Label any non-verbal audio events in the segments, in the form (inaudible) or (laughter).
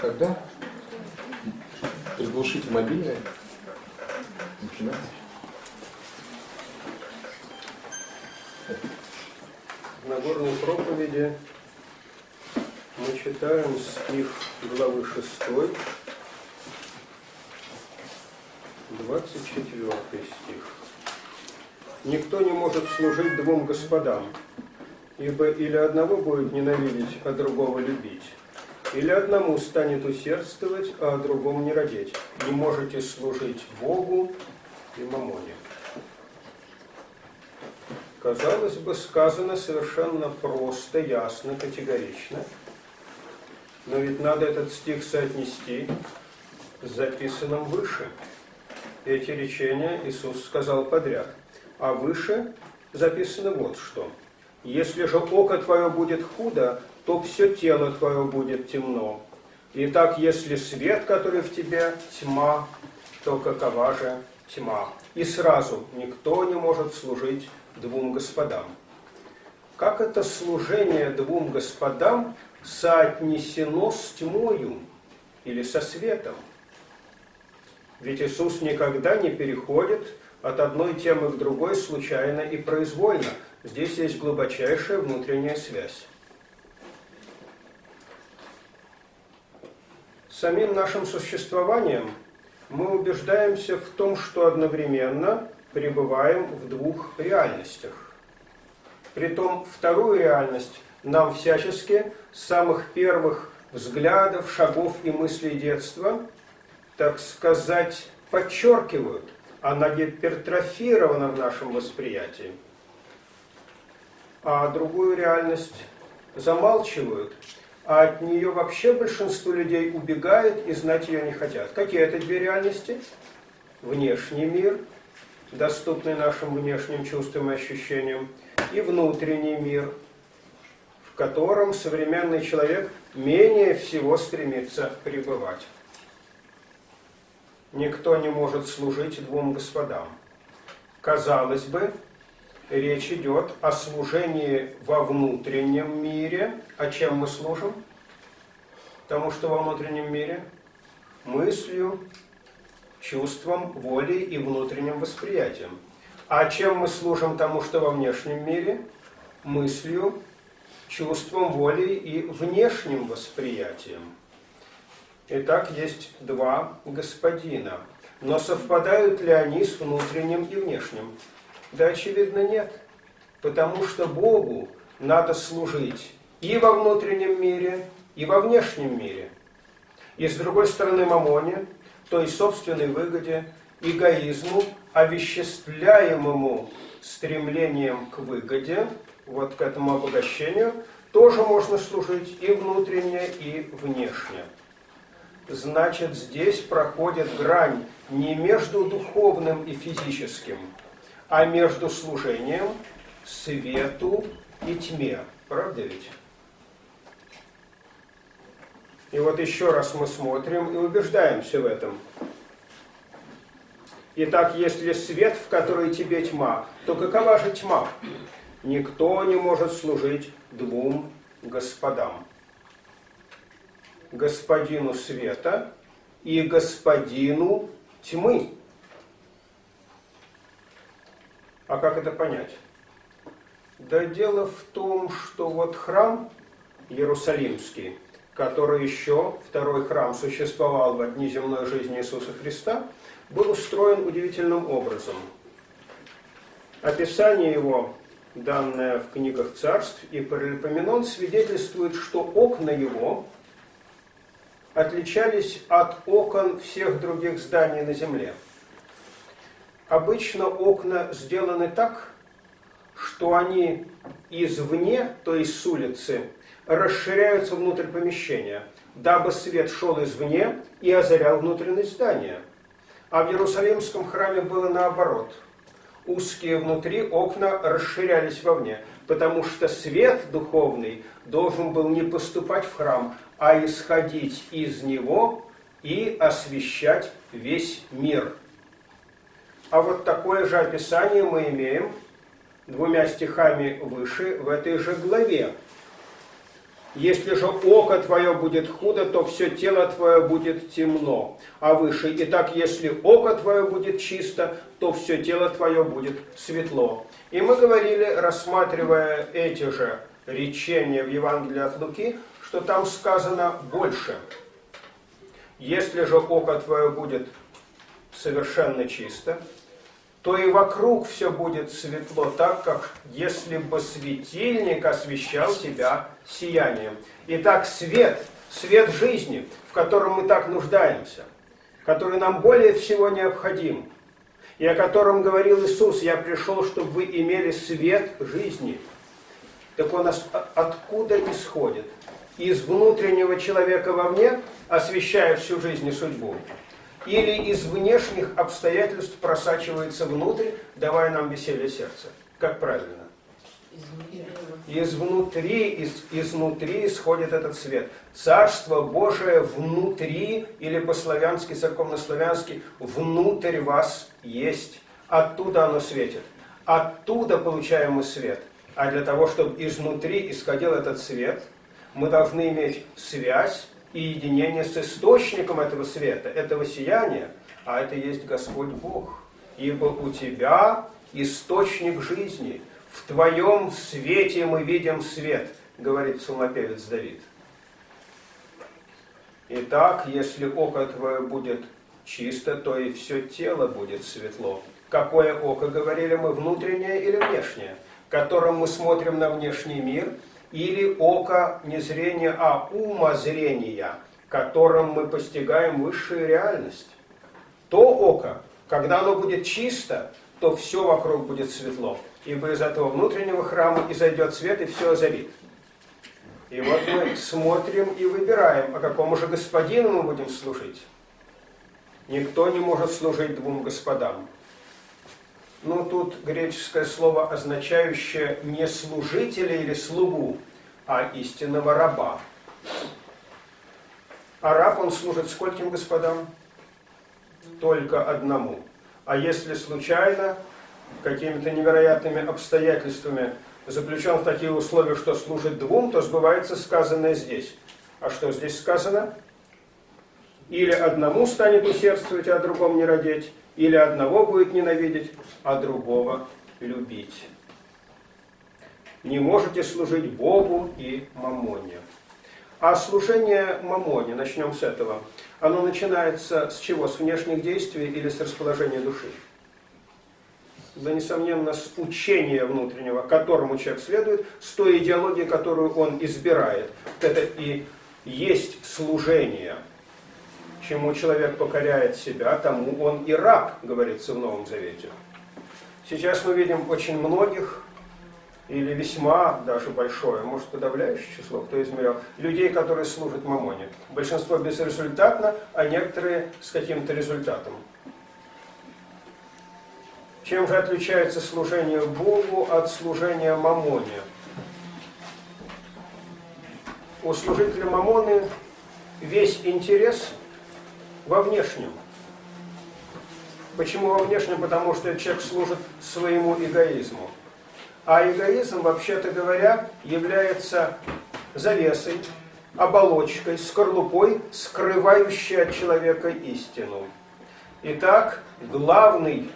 Когда приглушите мобильное, начинайте. В Нагорной проповеди мы читаем стих главы 6, 24 стих. Никто не может служить двум господам, ибо или одного будет ненавидеть, а другого любить, или одному станет усердствовать, а о другом не родить. Не можете служить Богу и мамоне. Казалось бы, сказано совершенно просто, ясно, категорично. Но ведь надо этот стих соотнести с записанным выше. Эти речения Иисус сказал подряд. А выше записано вот что. Если же око твое будет худо, то все тело твое будет темно. Итак, если свет, который в тебе, тьма, то какова же тьма? И сразу никто не может служить двум господам. Как это служение двум господам соотнесено с тьмою или со светом? Ведь Иисус никогда не переходит от одной темы к другой случайно и произвольно. Здесь есть глубочайшая внутренняя связь. Самим нашим существованием мы убеждаемся в том, что одновременно пребываем в двух реальностях. Притом вторую реальность нам всячески с самых первых взглядов, шагов и мыслей детства, так сказать, подчеркивают, она гипертрофирована в нашем восприятии. А другую реальность замалчивают, а от нее вообще большинство людей убегает и знать ее не хотят. Какие это две реальности? Внешний мир – доступный нашим внешним чувствам и ощущениям, и внутренний мир, в котором современный человек менее всего стремится пребывать. Никто не может служить двум господам. Казалось бы, речь идет о служении во внутреннем мире. А чем мы служим? Потому что во внутреннем мире мыслью, чувством, волей и внутренним восприятием. А чем мы служим тому, что во внешнем мире? Мыслью, чувством, волей и внешним восприятием. Итак, есть два господина. Но совпадают ли они с внутренним и внешним? Да, очевидно, нет. Потому что Богу надо служить и во внутреннем мире, и во внешнем мире. И с другой стороны, Мамоне той собственной выгоде, эгоизму, овеществляемому стремлением к выгоде, вот к этому обогащению, тоже можно служить и внутренне, и внешне. Значит, здесь проходит грань не между духовным и физическим, а между служением свету и тьме. Правда ведь? И вот еще раз мы смотрим и убеждаемся в этом. Итак, если свет, в который тебе тьма, то какова же тьма? Никто не может служить двум господам. Господину света и господину тьмы. А как это понять? Да дело в том, что вот храм Иерусалимский – который еще, второй храм, существовал в дни земной жизни Иисуса Христа, был устроен удивительным образом. Описание его, данное в книгах царств и Паралипоменон, свидетельствует, что окна его отличались от окон всех других зданий на земле. Обычно окна сделаны так, что они извне, то есть с улицы, расширяются внутрь помещения, дабы свет шел извне и озарял внутренность здания. А в Иерусалимском храме было наоборот. Узкие внутри окна расширялись вовне, потому что свет духовный должен был не поступать в храм, а исходить из него и освещать весь мир. А вот такое же описание мы имеем двумя стихами выше в этой же главе. Если же око твое будет худо, то все тело твое будет темно. А выше, итак, если око твое будет чисто, то все тело твое будет светло. И мы говорили, рассматривая эти же речения в Евангелии от Луки, что там сказано больше. Если же око твое будет совершенно чисто, то и вокруг все будет светло, так как если бы светильник освещал тебя сиянием. Итак, свет, свет жизни, в котором мы так нуждаемся, который нам более всего необходим, и о котором говорил Иисус, «Я пришел, чтобы вы имели свет жизни». Так он откуда исходит? Из внутреннего человека вовне, освещая всю жизнь и судьбу, или из внешних обстоятельств просачивается внутрь, давая нам веселье сердца. Как правильно? Изнутри, из, изнутри исходит этот свет. Царство Божие внутри, или по-славянски, церковно-славянски, внутрь вас есть. Оттуда оно светит. Оттуда получаем мы свет. А для того, чтобы изнутри исходил этот свет, мы должны иметь связь и единение с источником этого света, этого сияния, а это есть Господь Бог. Ибо у тебя источник жизни, в твоем свете мы видим свет, говорит псалмопевец Давид. Итак, если око твое будет чисто, то и все тело будет светло. Какое око, говорили мы, внутреннее или внешнее, которым мы смотрим на внешний мир – или око не зрения, а умозрения, которым мы постигаем высшую реальность. То око, когда оно будет чисто, то все вокруг будет светло. Ибо из этого внутреннего храма изойдет свет и все озарит. И вот мы смотрим и выбираем, а какому же господину мы будем служить. Никто не может служить двум господам. Ну, тут греческое слово, означающее не служителя или слугу, а истинного раба. А раб, он служит скольким господам? Только одному. А если случайно, какими-то невероятными обстоятельствами заключен в такие условия, что служит двум, то сбывается сказанное здесь. А что здесь сказано? Или одному станет усердствовать, а другому не родить, или одного будет ненавидеть, а другого любить. Не можете служить Богу и Мамоне. А служение Мамоне, начнем с этого, оно начинается с чего? С внешних действий или с расположения души? Да, несомненно, с учения внутреннего, которому человек следует, с той идеологии, которую он избирает. Это и есть служение – чему человек покоряет себя, тому он и раб, говорится в Новом Завете. Сейчас мы видим очень многих, или весьма даже большое, может подавляющее число, кто измерял, людей, которые служат мамоне. Большинство безрезультатно, а некоторые с каким-то результатом. Чем же отличается служение Богу от служения мамоне? У служителя мамоны весь интерес – во внешнем. Почему во внешнем? Потому что человек служит своему эгоизму. А эгоизм, вообще-то говоря, является завесой, оболочкой, скорлупой, скрывающей от человека истину. Итак, главный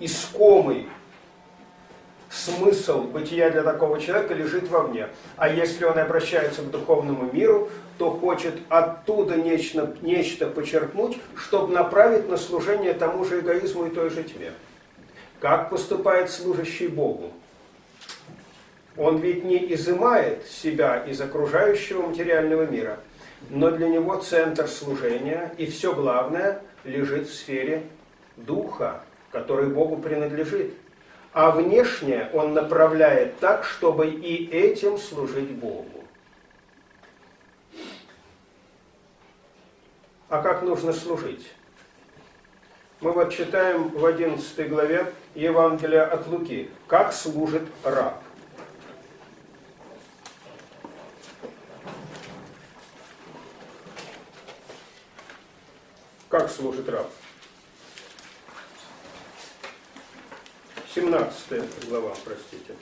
искомый смысл бытия для такого человека лежит вовне. А если он обращается к духовному миру, то хочет оттуда нечто, нечто почерпнуть, чтобы направить на служение тому же эгоизму и той же тьме. Как поступает служащий Богу? Он ведь не изымает себя из окружающего материального мира, но для него центр служения и все главное лежит в сфере духа, который Богу принадлежит. А внешнее он направляет так, чтобы и этим служить Богу. А как нужно служить? Мы вот читаем в 11 главе Евангелия от Луки, как служит раб. Как служит раб? 17 глава, простите.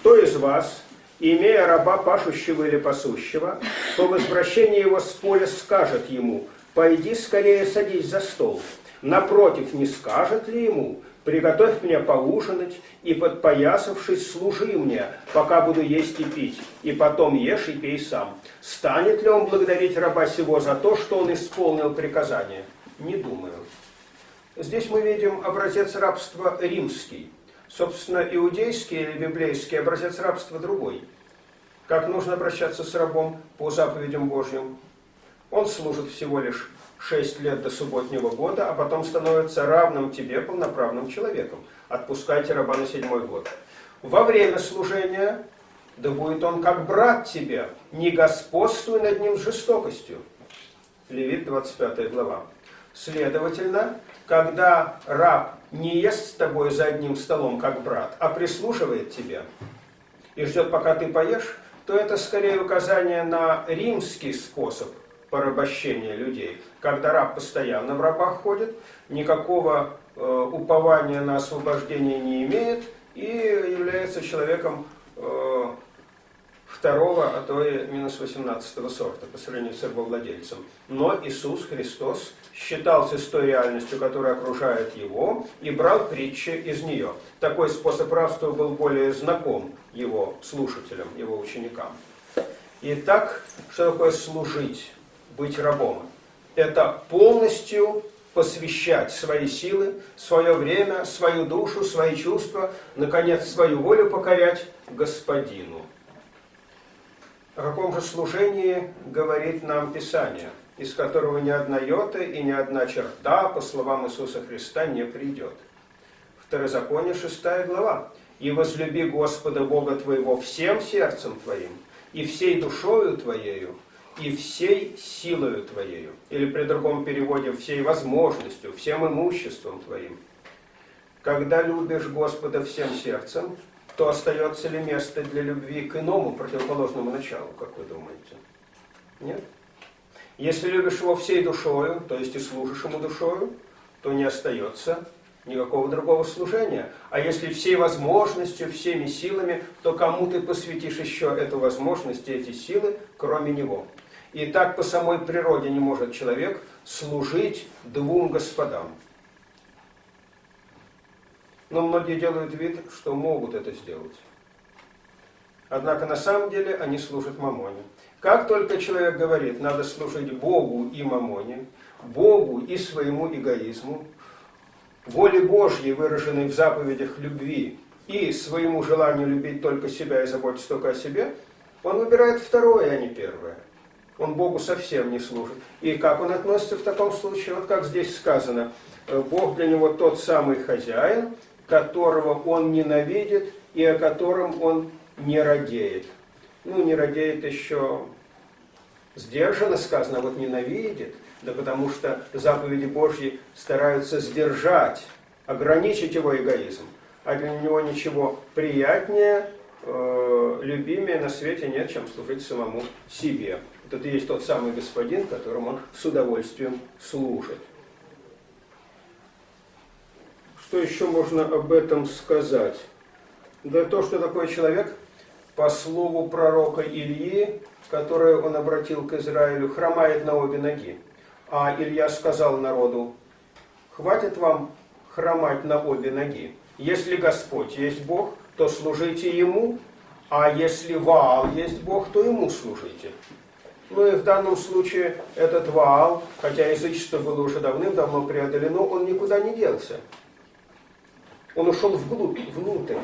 Кто из вас, имея раба пашущего или пасущего, по возвращении его с поля скажет ему, пойди скорее садись за стол. Напротив, не скажет ли ему, приготовь мне поужинать, и подпоясавшись, служи мне, пока буду есть и пить, и потом ешь и пей сам. Станет ли он благодарить раба сего за то, что он исполнил приказание? Не думаю. Здесь мы видим образец рабства римский. Собственно, иудейский или библейский образец рабства другой. Как нужно обращаться с рабом по заповедям Божьим? Он служит всего лишь 6 лет до субботнего года, а потом становится равным тебе, полноправным человеком. Отпускайте раба на седьмой год. Во время служения, да будет он как брат тебе, не господствуй над ним жестокостью. Левит 25 глава. Следовательно, когда раб не ест с тобой за одним столом, как брат, а прислушивает тебе и ждет, пока ты поешь, то это скорее указание на римский способ порабощения людей. Когда раб постоянно в рабах ходит, никакого э, упования на освобождение не имеет и является человеком э, второго, а то и минус 18 сорта по сравнению с рабовладельцем. Но Иисус Христос считался с той реальностью, которая окружает его, и брал притчи из нее. Такой способ рабства был более знаком его слушателям, его ученикам. Итак, что такое служить, быть рабом? Это полностью посвящать свои силы, свое время, свою душу, свои чувства, наконец, свою волю покорять Господину. О каком же служении говорит нам Писание, из которого ни одна йота и ни одна черта, по словам Иисуса Христа, не придет. Второзаконие, 6 глава. «И возлюби Господа Бога твоего всем сердцем твоим, и всей душою твоею, и всей силою твоею». Или при другом переводе «всей возможностью, всем имуществом твоим». Когда любишь Господа всем сердцем, то остается ли место для любви к иному противоположному началу, как вы думаете? Нет? Если любишь его всей душою, то есть и служишь ему душою, то не остается никакого другого служения. А если всей возможностью, всеми силами, то кому ты посвятишь еще эту возможность и эти силы, кроме него? И так по самой природе не может человек служить двум господам. Но многие делают вид, что могут это сделать. Однако на самом деле они служат мамоне. Как только человек говорит, надо служить Богу и мамоне, Богу и своему эгоизму, воле Божьей, выраженной в заповедях любви, и своему желанию любить только себя и заботиться только о себе, он выбирает второе, а не первое. Он Богу совсем не служит. И как он относится в таком случае? Вот как здесь сказано, Бог для него тот самый хозяин, которого он ненавидит и о котором он не радеет. Ну, не радеет еще сдержанно сказано, вот ненавидит, да потому что заповеди Божьи стараются сдержать, ограничить его эгоизм. А для него ничего приятнее, э, любимее на свете нет, чем служить самому себе. Вот есть тот самый господин, которому он с удовольствием служит. Что еще можно об этом сказать? Да то, что такой человек, по слову пророка Ильи, которое он обратил к Израилю, хромает на обе ноги. А Илья сказал народу, хватит вам хромать на обе ноги. Если Господь есть Бог, то служите Ему, а если Ваал есть Бог, то Ему служите. Ну и в данном случае этот Ваал, хотя язычество было уже давным-давно преодолено, он никуда не делся. Он ушел вглубь, внутрь.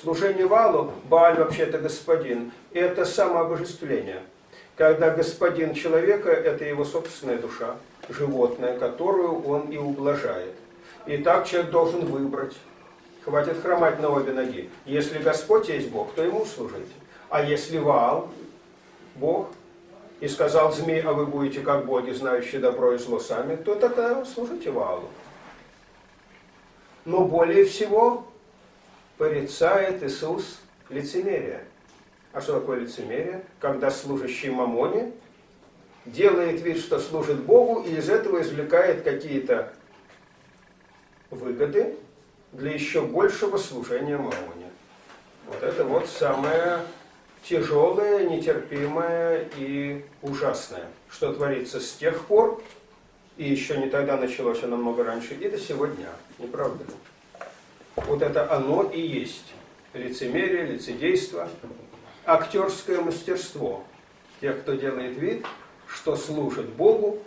Служение Валу, Бааль вообще-то господин, это самообожествление. Когда господин человека, это его собственная душа, животное, которую он и ублажает. И так человек должен выбрать. Хватит хромать на обе ноги. Если Господь есть Бог, то ему служить. А если Ваал, Бог, и сказал змей, а вы будете как боги, знающие добро и зло сами, то тогда служите Ваалу но более всего порицает Иисус лицемерие. А что такое лицемерие? Когда служащий мамоне делает вид, что служит Богу, и из этого извлекает какие-то выгоды, для еще большего служения Мамоне. Вот это вот самое тяжелое, нетерпимое и ужасное, что творится с тех пор, и еще не тогда началось, а намного раньше, и до сегодня. Не правда ли? Вот это оно и есть. Лицемерие, лицедейство, актерское мастерство. Тех, кто делает вид, что служит Богу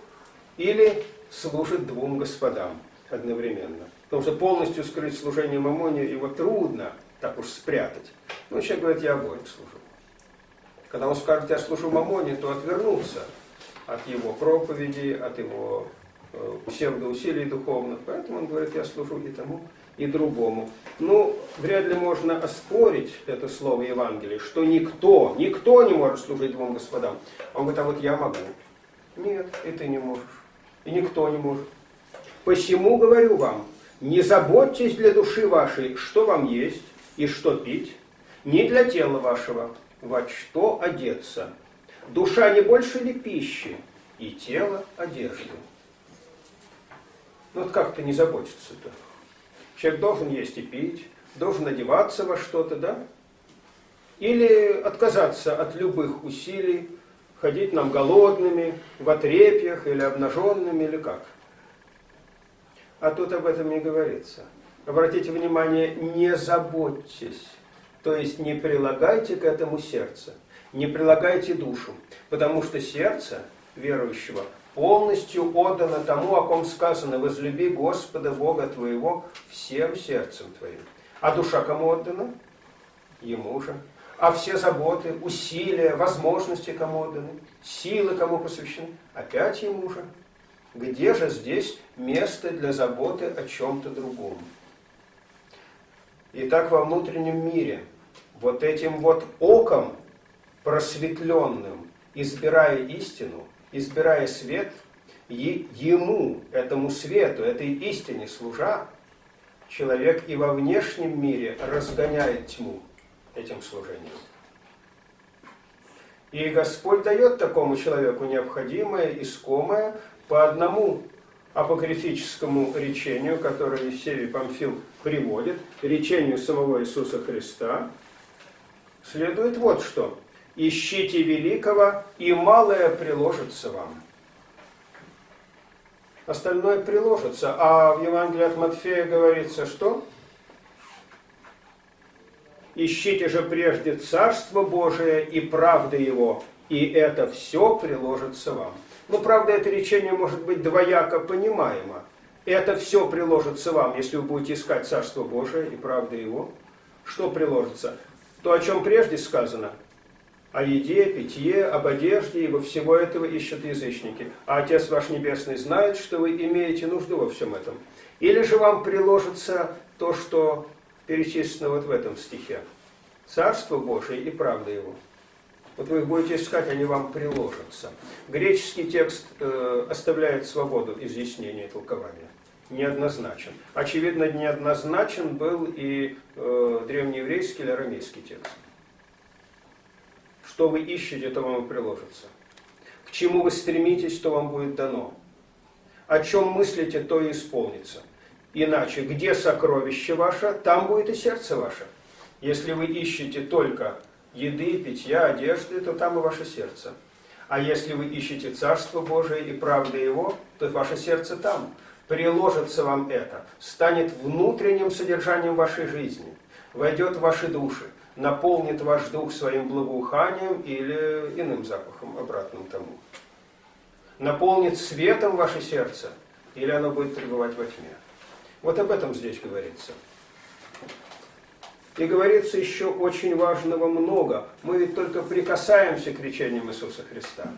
или служит двум господам одновременно. Потому что полностью скрыть служение Мамоне его трудно так уж спрятать. Но человек говорит, я обоим служу. Когда он скажет, я служу Мамоне, то отвернуться от его проповеди, от его э, псевдоусилий духовных. Поэтому он говорит, я служу и тому, и другому. Ну, вряд ли можно оспорить это слово Евангелия, что никто, никто не может служить двум господам. Он говорит, а вот я могу. Нет, и ты не можешь. И никто не может. Посему говорю вам, не заботьтесь для души вашей, что вам есть и что пить, не для тела вашего, во что одеться. Душа не больше ли пищи, и тело одежды. Ну вот как-то не заботиться-то. Человек должен есть и пить, должен одеваться во что-то, да? Или отказаться от любых усилий, ходить нам голодными, в отрепьях или обнаженными, или как? А тут об этом не говорится. Обратите внимание, не заботьтесь, то есть не прилагайте к этому сердце, не прилагайте душу, потому что сердце верующего полностью отдано тому, о ком сказано, возлюби Господа Бога твоего всем сердцем твоим. А душа кому отдана? Ему же. А все заботы, усилия, возможности кому отданы? Силы кому посвящены? Опять ему же. Где же здесь место для заботы о чем-то другом? Итак, во внутреннем мире, вот этим вот оком просветленным, избирая истину, избирая свет, и ему, этому свету, этой истине служа, человек и во внешнем мире разгоняет тьму этим служением. И Господь дает такому человеку необходимое, искомое, по одному апокрифическому речению, которое Евсевий Памфил приводит, речению самого Иисуса Христа, следует вот что. «Ищите великого, и малое приложится вам». Остальное приложится. А в Евангелии от Матфея говорится, что? «Ищите же прежде Царство Божие и правды Его, и это все приложится вам». Но, правда, это речение может быть двояко понимаемо. Это все приложится вам, если вы будете искать Царство Божие и правда Его. Что приложится? То, о чем прежде сказано. О еде, питье, об одежде, ибо всего этого ищут язычники. А Отец ваш Небесный знает, что вы имеете нужду во всем этом. Или же вам приложится то, что перечислено вот в этом стихе. Царство Божие и правда Его. Вот вы их будете искать, они вам приложатся. Греческий текст э, оставляет свободу изъяснения и толкования. Неоднозначен. Очевидно, неоднозначен был и э, древнееврейский или арамейский текст. Что вы ищете, то вам и приложится. К чему вы стремитесь, то вам будет дано. О чем мыслите, то и исполнится. Иначе, где сокровище ваше, там будет и сердце ваше. Если вы ищете только еды, питья, одежды, то там и ваше сердце. А если вы ищете Царство Божие и правды Его, то ваше сердце там. Приложится вам это, станет внутренним содержанием вашей жизни, войдет в ваши души, наполнит ваш дух своим благоуханием или иным запахом, обратным тому. Наполнит светом ваше сердце, или оно будет пребывать во тьме. Вот об этом здесь говорится. И говорится еще очень важного много. Мы ведь только прикасаемся к речениям Иисуса Христа.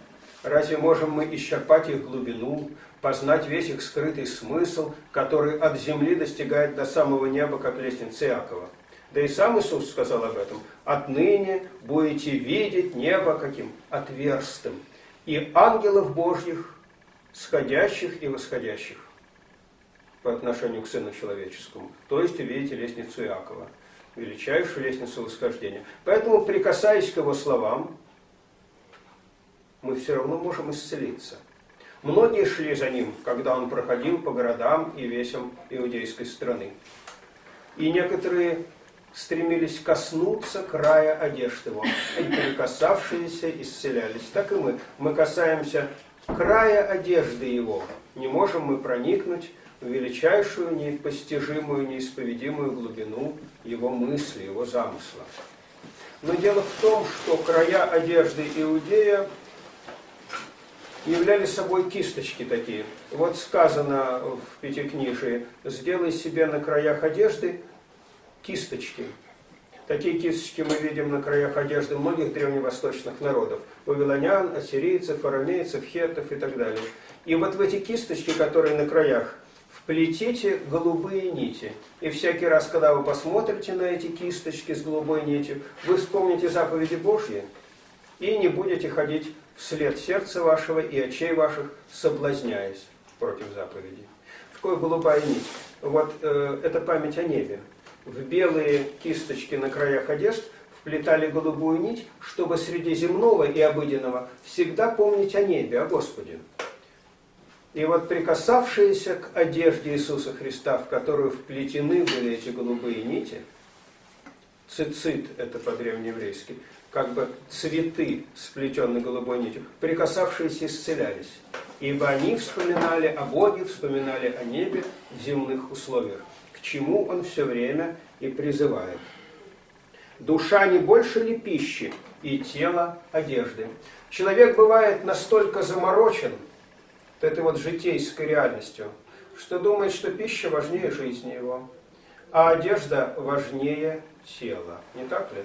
Разве можем мы исчерпать их глубину, познать весь их скрытый смысл, который от земли достигает до самого неба, как лестница Иакова? Да и сам Иисус сказал об этом. «Отныне будете видеть небо каким? Отверстым, и ангелов Божьих, сходящих и восходящих» по отношению к Сыну Человеческому. То есть увидите лестницу Иакова величайшую лестницу восхождения. Поэтому, прикасаясь к его словам, мы все равно можем исцелиться. Многие шли за ним, когда он проходил по городам и весям иудейской страны. И некоторые стремились коснуться края одежды его, и прикасавшиеся исцелялись. Так и мы. Мы касаемся края одежды его. Не можем мы проникнуть в величайшую, непостижимую, неисповедимую глубину его мысли, его замысла. Но дело в том, что края одежды Иудея являли собой кисточки такие. Вот сказано в Пятикнижии, сделай себе на краях одежды кисточки. Такие кисточки мы видим на краях одежды многих древневосточных народов. Вавилонян, ассирийцев, арамейцев, хеттов и так далее. И вот в эти кисточки, которые на краях, вплетите голубые нити. И всякий раз, когда вы посмотрите на эти кисточки с голубой нитью, вы вспомните заповеди Божьи и не будете ходить вслед сердца вашего и очей ваших, соблазняясь против заповедей. Такое голубая нить. Вот э, это память о небе. В белые кисточки на краях одежд вплетали голубую нить, чтобы среди земного и обыденного всегда помнить о небе, о Господе. И вот прикасавшиеся к одежде Иисуса Христа, в которую вплетены были эти голубые нити, цицит, это по-древнееврейски, как бы цветы, сплетенные голубой нитью, прикасавшиеся исцелялись. Ибо они вспоминали о Боге, вспоминали о небе в земных условиях, к чему он все время и призывает. Душа не больше ли пищи, и тело одежды. Человек бывает настолько заморочен этой вот житейской реальностью, что думает, что пища важнее жизни его, а одежда важнее тела. Не так ли?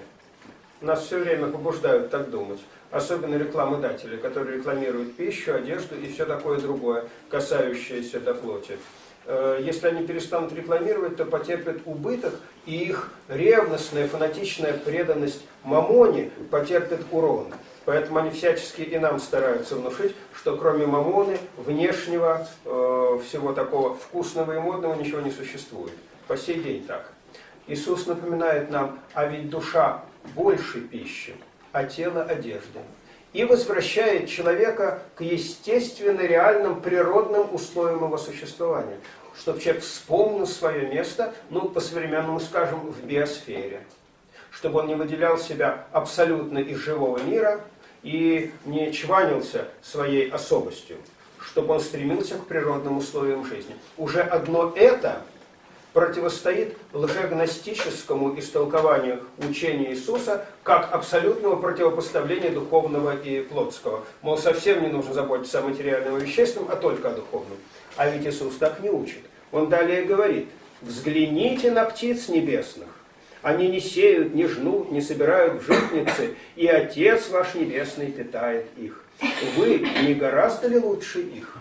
Нас все время побуждают так думать. Особенно рекламодатели, которые рекламируют пищу, одежду и все такое другое, касающееся до плоти. Э, если они перестанут рекламировать, то потерпят убыток, и их ревностная, фанатичная преданность мамоне потерпит урон. Поэтому они всячески и нам стараются внушить, что кроме мамоны, внешнего, э, всего такого вкусного и модного ничего не существует. По сей день так. Иисус напоминает нам, а ведь душа больше пищи, а тело одежды. И возвращает человека к естественно реальным природным условиям его существования. Чтобы человек вспомнил свое место, ну, по-современному скажем, в биосфере. Чтобы он не выделял себя абсолютно из живого мира и не чванился своей особостью. Чтобы он стремился к природным условиям жизни. Уже одно это противостоит лжегностическому истолкованию учения Иисуса как абсолютного противопоставления духовного и плотского. Мол, совсем не нужно заботиться о материальном и вещественном, а только о духовном. А ведь Иисус так не учит. Он далее говорит, взгляните на птиц небесных. Они не сеют, не жнут, не собирают в житницы, и Отец ваш Небесный питает их. Вы не гораздо ли лучше их?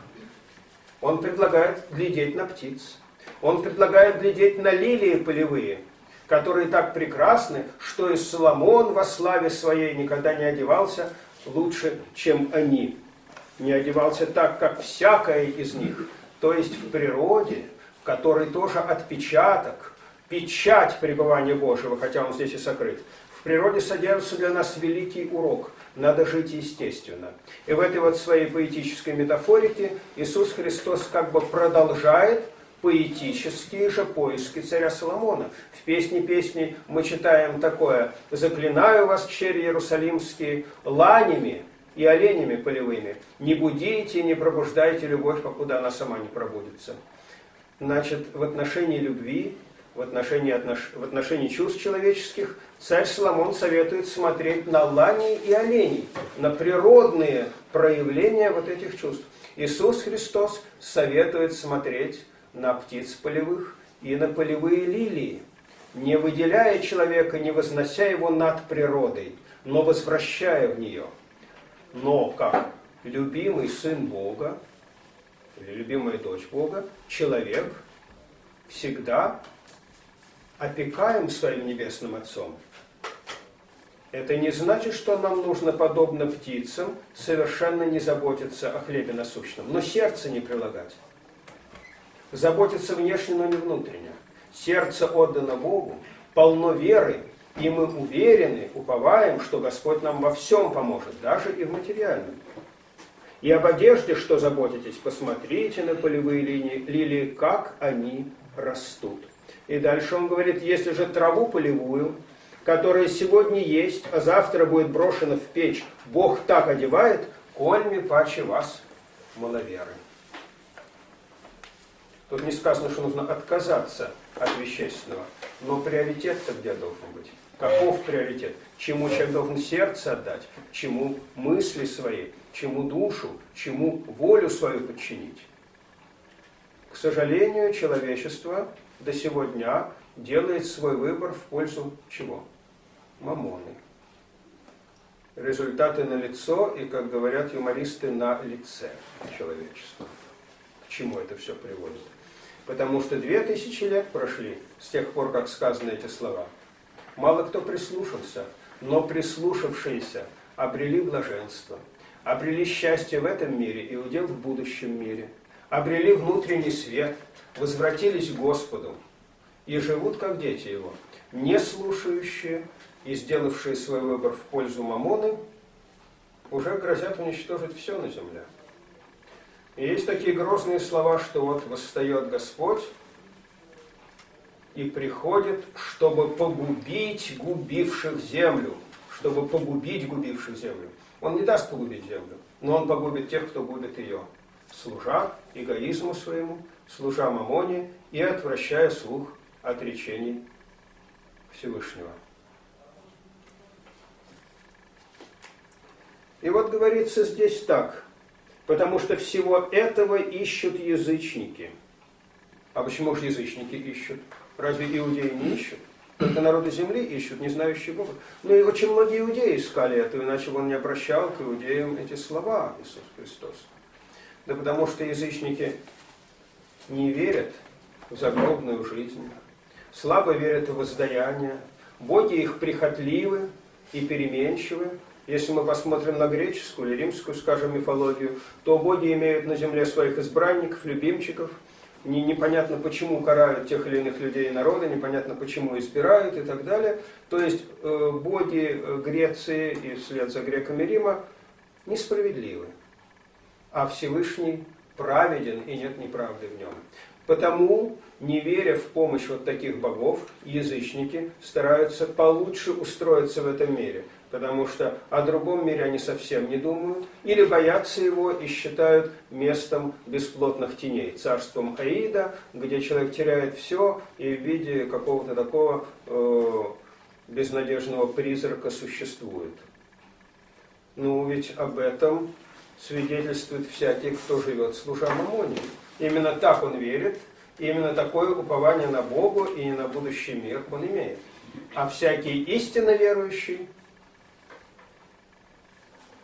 Он предлагает глядеть на птиц. Он предлагает глядеть на лилии полевые, которые так прекрасны, что и Соломон во славе своей никогда не одевался лучше, чем они. Не одевался так, как всякое из них. То есть в природе, в которой тоже отпечаток, печать пребывания Божьего, хотя он здесь и сокрыт. В природе содержится для нас великий урок. Надо жить естественно. И в этой вот своей поэтической метафорике Иисус Христос как бы продолжает поэтические же поиски царя Соломона. В песне песни мы читаем такое «Заклинаю вас, черри иерусалимские, ланями и оленями полевыми, не будите, не пробуждайте любовь, покуда она сама не пробудится». Значит, в отношении любви, в отношении, отнош... в отношении чувств человеческих, царь Соломон советует смотреть на лани и оленей, на природные проявления вот этих чувств. Иисус Христос советует смотреть на птиц полевых и на полевые лилии, не выделяя человека, не вознося его над природой, но возвращая в нее. Но как любимый сын Бога, или любимая дочь Бога, человек всегда опекаем своим Небесным Отцом. Это не значит, что нам нужно, подобно птицам, совершенно не заботиться о хлебе насущном, но сердце не прилагать заботиться внешне, но не внутренне. Сердце отдано Богу, полно веры, и мы уверены, уповаем, что Господь нам во всем поможет, даже и в материальном. И об одежде, что заботитесь, посмотрите на полевые линии, лилии, как они растут. И дальше он говорит, если же траву полевую, которая сегодня есть, а завтра будет брошена в печь, Бог так одевает, кольми паче вас, маловеры. Тут не сказано, что нужно отказаться от вещественного, но приоритет-то где должен быть? Каков приоритет? Чему человек должен сердце отдать? Чему мысли свои? Чему душу? Чему волю свою подчинить? К сожалению, человечество до сего дня делает свой выбор в пользу чего? Мамоны. Результаты на лицо и, как говорят юмористы, на лице человечества. К чему это все приводит? Потому что две тысячи лет прошли с тех пор, как сказаны эти слова. Мало кто прислушался, но прислушавшиеся обрели блаженство, обрели счастье в этом мире и удел в будущем мире, обрели внутренний свет, возвратились к Господу и живут как дети Его, не слушающие и сделавшие свой выбор в пользу Мамоны, уже грозят уничтожить все на земле. И есть такие грозные слова, что вот восстает Господь и приходит, чтобы погубить губивших землю. Чтобы погубить губивших землю. Он не даст погубить землю, но он погубит тех, кто губит ее, служа эгоизму своему, служа мамоне и отвращая слух от речений Всевышнего. И вот говорится здесь так, потому что всего этого ищут язычники. А почему же язычники ищут? Разве иудеи не ищут? Только народы земли ищут, не знающие Бога. Ну и очень многие иудеи искали это, иначе он не обращал к иудеям эти слова, Иисус Христос. Да потому что язычники не верят в загробную жизнь, слабо верят в воздаяние, боги их прихотливы и переменчивы. Если мы посмотрим на греческую или римскую, скажем, мифологию, то боги имеют на земле своих избранников, любимчиков – не, непонятно почему карают тех или иных людей и народа, непонятно почему избирают и так далее. То есть э, боги э, Греции и вслед за греками Рима несправедливы, а Всевышний праведен и нет неправды в нем. Потому, не веря в помощь вот таких богов, язычники стараются получше устроиться в этом мире – потому что о другом мире они совсем не думают, или боятся его и считают местом бесплотных теней, царством Аида, где человек теряет все и в виде какого-то такого э, безнадежного призрака существует. Ну, ведь об этом свидетельствует всякий, кто живет служа Мамоне. Именно так он верит, именно такое упование на Богу и на будущий мир он имеет. А всякий истинно верующий –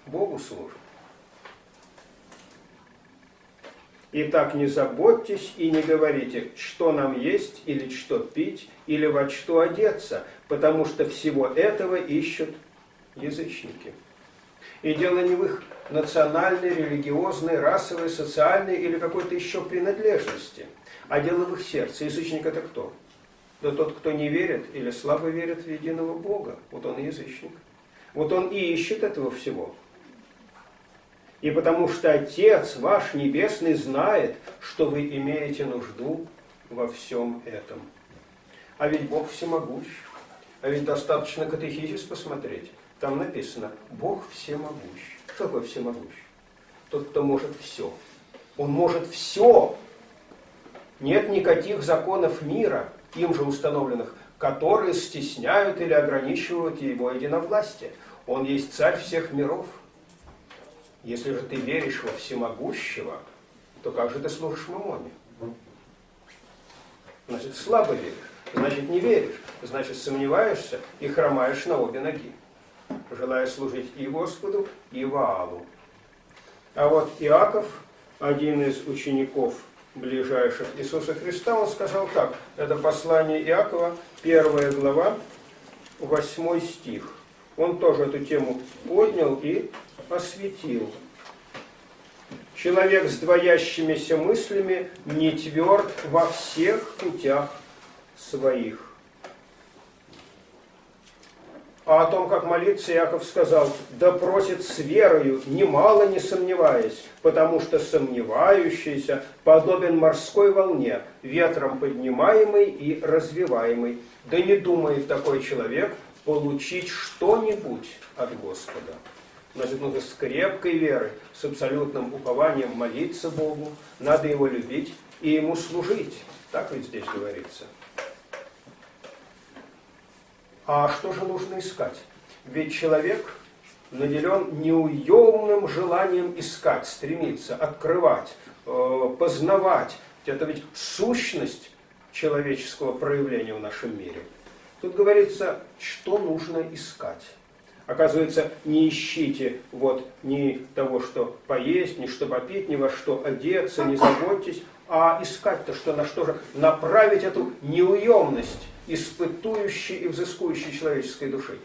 Богу служит. Итак, не заботьтесь и не говорите, что нам есть, или что пить, или во что одеться, потому что всего этого ищут язычники. И дело не в их национальной, религиозной, расовой, социальной или какой-то еще принадлежности, а дело в их сердце. Язычник это кто? Да тот, кто не верит или слабо верит в единого Бога. Вот он язычник. Вот он и ищет этого всего и потому что Отец ваш Небесный знает, что вы имеете нужду во всем этом. А ведь Бог всемогущ. А ведь достаточно катехизис посмотреть. Там написано, Бог всемогущ. Что такое всемогущ? Тот, кто может все. Он может все. Нет никаких законов мира, им же установленных, которые стесняют или ограничивают его единовластие. Он есть царь всех миров – если же ты веришь во всемогущего, то как же ты служишь мамоне? Значит, слабо веришь, значит, не веришь, значит, сомневаешься и хромаешь на обе ноги, желая служить и Господу, и Ваалу. А вот Иаков, один из учеников ближайших Иисуса Христа, он сказал так, это послание Иакова, первая глава, восьмой стих. Он тоже эту тему поднял и осветил. Человек с двоящимися мыслями не тверд во всех путях своих. А о том, как молиться, Яков сказал, да просит с верою, немало не сомневаясь, потому что сомневающийся подобен морской волне, ветром поднимаемый и развиваемый. Да не думает такой человек получить что-нибудь от Господа. Значит, нужно с крепкой верой, с абсолютным упованием молиться Богу, надо Его любить и Ему служить. Так ведь здесь говорится. А что же нужно искать? Ведь человек наделен неуемным желанием искать, стремиться, открывать, э, познавать. Это ведь сущность человеческого проявления в нашем мире. Тут говорится, что нужно искать. Оказывается, не ищите вот ни того, что поесть, ни что попить, ни во что одеться, не заботьтесь, а искать-то что на что же? Направить эту неуемность испытующей и взыскующей человеческой души.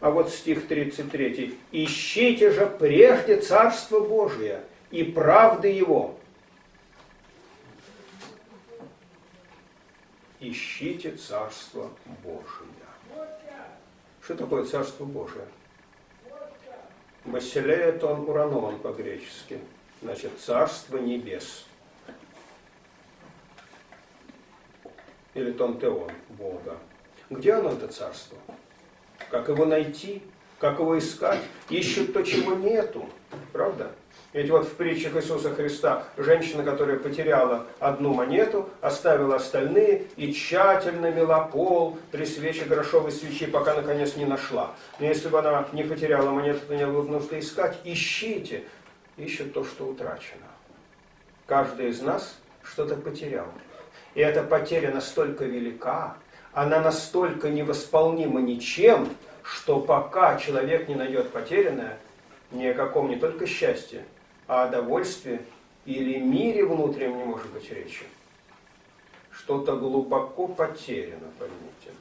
А вот стих 33. «Ищите же прежде Царство Божие и правды Его». Ищите Царство Божие. Что такое Царство Божие? Басилея он ураноон по-гречески. Значит, Царство Небес. или Тонтеон, Бога. Где оно, это царство? Как его найти? Как его искать? Ищут то, чего нету. Правда? Ведь вот в притчах Иисуса Христа женщина, которая потеряла одну монету, оставила остальные и тщательно мела пол при свече грошовой свечи, пока наконец не нашла. Но если бы она не потеряла монету, то не было бы нужды искать. Ищите. Ищут то, что утрачено. Каждый из нас что-то потерял. И эта потеря настолько велика, она настолько невосполнима ничем, что пока человек не найдет потерянное, ни о каком не только счастье, а о довольстве или мире внутреннем не может быть речи. Что-то глубоко потеряно, поймите.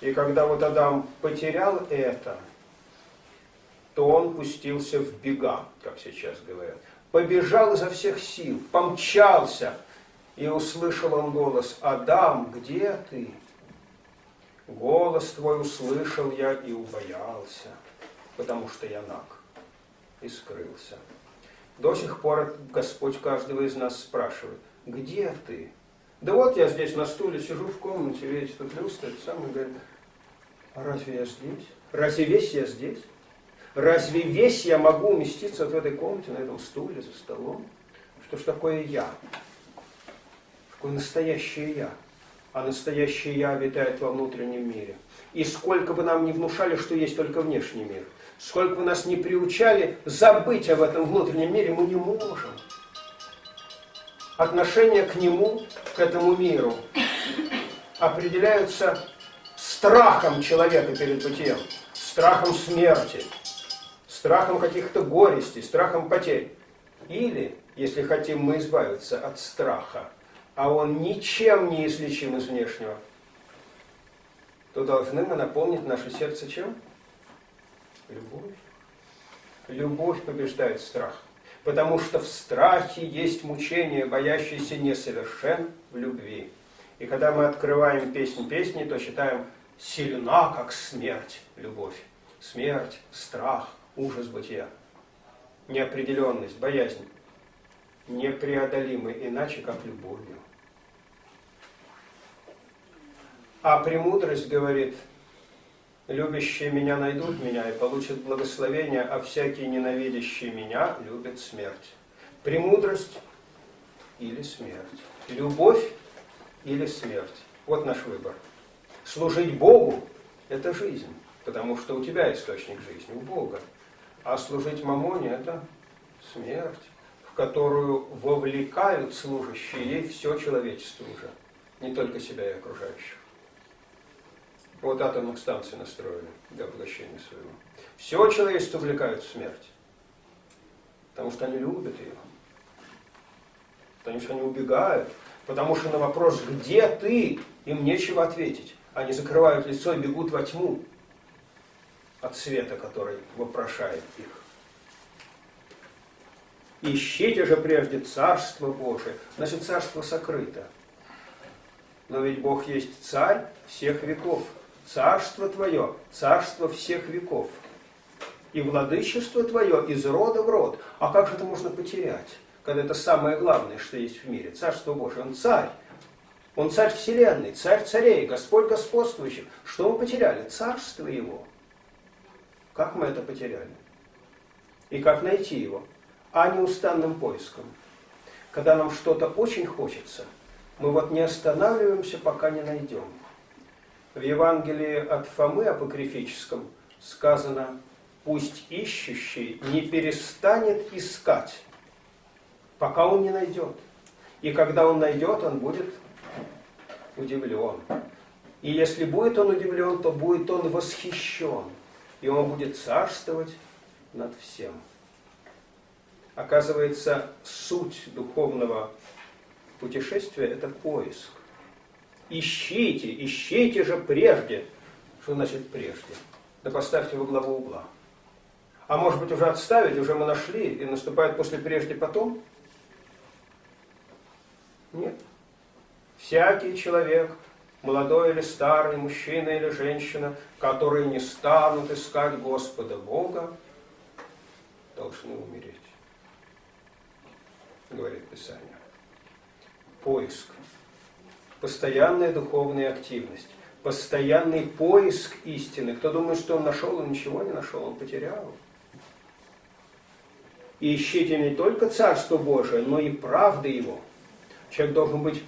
И когда вот Адам потерял это, то он пустился в бега, как сейчас говорят побежал изо всех сил, помчался, и услышал он голос, «Адам, где ты?» Голос твой услышал я и убоялся, потому что я наг, и скрылся. До сих пор Господь каждого из нас спрашивает, где ты? Да вот я здесь на стуле сижу в комнате, видите, тут люстра, это самое, говорит, а разве я здесь? Разве весь я здесь? Разве весь я могу уместиться в этой комнате, на этом стуле, за столом? Что ж такое я? Какое настоящее я? А настоящее я обитает во внутреннем мире. И сколько бы нам не внушали, что есть только внешний мир, сколько нас не приучали забыть об этом внутреннем мире, мы не можем. Отношение к нему, к этому миру, определяются страхом человека перед бытием, страхом смерти, страхом каких-то горестей, страхом потерь. Или, если хотим мы избавиться от страха, а он ничем не излечим из внешнего, то должны мы наполнить наше сердце чем? Любовь. Любовь побеждает страх. Потому что в страхе есть мучение, боящееся несовершен в любви. И когда мы открываем песнь песни, то считаем сильна, как смерть, любовь. Смерть, страх, ужас бытия, неопределенность, боязнь, непреодолимы иначе, как любовью. А премудрость говорит, любящие меня найдут меня и получат благословение, а всякий ненавидящий меня любит смерть. Премудрость или смерть. Любовь или смерть. Вот наш выбор. Служить Богу – это жизнь, потому что у тебя источник жизни, у Бога. А служить мамоне – это смерть, в которую вовлекают служащие ей все человечество уже, не только себя и окружающих. Вот атомных станций настроили для поглощения своего. Все человечество вовлекают в смерть, потому что они любят ее, потому что они убегают, потому что на вопрос «Где ты?» им нечего ответить. Они закрывают лицо и бегут во тьму, от света, который вопрошает их. Ищите же прежде Царство Божие. Значит, Царство сокрыто. Но ведь Бог есть Царь всех веков. Царство Твое, царство всех веков. И владычество Твое из рода в род. А как же это можно потерять, когда это самое главное, что есть в мире? Царство Божие. Он царь. Он царь вселенной, царь царей, Господь господствующий. Что мы потеряли? Царство Его. Как мы это потеряли? И как найти его? А неустанным поиском. Когда нам что-то очень хочется, мы вот не останавливаемся, пока не найдем. В Евангелии от Фомы апокрифическом сказано, пусть ищущий не перестанет искать, пока он не найдет. И когда он найдет, он будет удивлен. И если будет он удивлен, то будет он восхищен. И он будет царствовать над всем. Оказывается, суть духовного путешествия – это поиск. Ищите, ищите же прежде. Что значит прежде? Да поставьте во главу угла. А может быть уже отставить, уже мы нашли, и наступает после прежде потом? Нет. Всякий человек, молодой или старый, мужчина или женщина, которые не станут искать Господа Бога, должны умереть. Говорит Писание. Поиск. Постоянная духовная активность. Постоянный поиск истины. Кто думает, что он нашел, он ничего не нашел, он потерял. И ищите не только Царство Божие, но и правды Его. Человек должен быть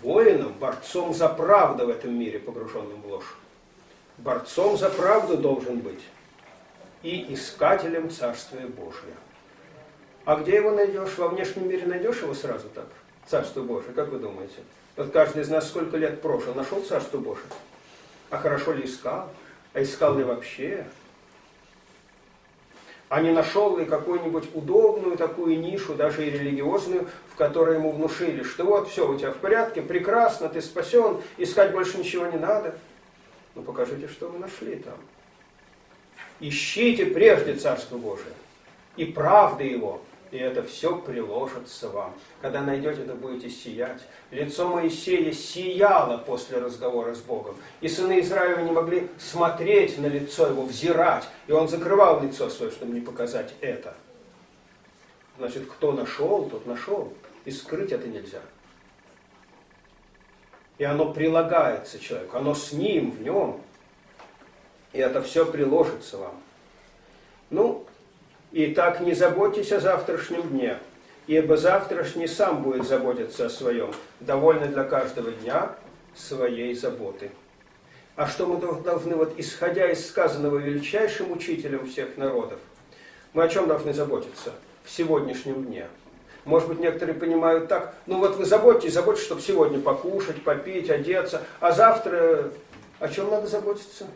воином, борцом за правду в этом мире, погруженным в ложь. Борцом за правду должен быть и искателем Царствия Божия. А где его найдешь? Во внешнем мире найдешь его сразу так? Царство Божие, как вы думаете? Вот каждый из нас сколько лет прожил, нашел Царство Божие? А хорошо ли искал? А искал ли вообще? А не нашел ли какую-нибудь удобную такую нишу, даже и религиозную, в которой ему внушили, что вот все у тебя в порядке, прекрасно, ты спасен, искать больше ничего не надо. Ну покажите, что вы нашли там. Ищите прежде Царство Божие и правды Его, и это все приложится вам. Когда найдете, это будете сиять. Лицо Моисея сияло после разговора с Богом. И сыны Израиля не могли смотреть на лицо его, взирать. И он закрывал лицо свое, чтобы не показать это. Значит, кто нашел, тот нашел. И скрыть это нельзя. И оно прилагается человеку, оно с ним, в нем. И это все приложится вам. Ну, и так не заботьтесь о завтрашнем дне, ибо завтрашний сам будет заботиться о своем. Довольно для каждого дня своей заботы. А что мы должны, вот исходя из сказанного величайшим учителем всех народов, мы о чем должны заботиться в сегодняшнем дне? Может быть, некоторые понимают так, ну вот вы заботитесь, заботитесь, чтобы сегодня покушать, попить, одеться, а завтра о чем надо заботиться?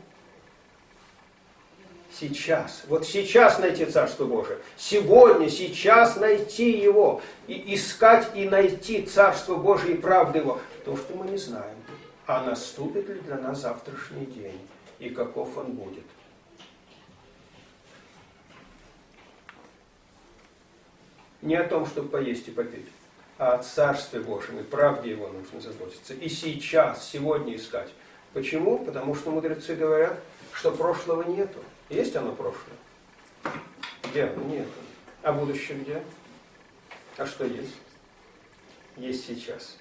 Сейчас. Вот сейчас найти Царство Божие. Сегодня, сейчас найти его. И искать и найти Царство Божие и правду его. То, что мы не знаем. А наступит ли для нас завтрашний день? И каков он будет? Не о том, чтобы поесть и попить, а о Царстве Божьем и правде Его нужно заботиться. И сейчас, сегодня искать. Почему? Потому что мудрецы говорят, что прошлого нету. Есть оно прошлое? Где оно? Нет. А будущее где? А что есть? Есть сейчас.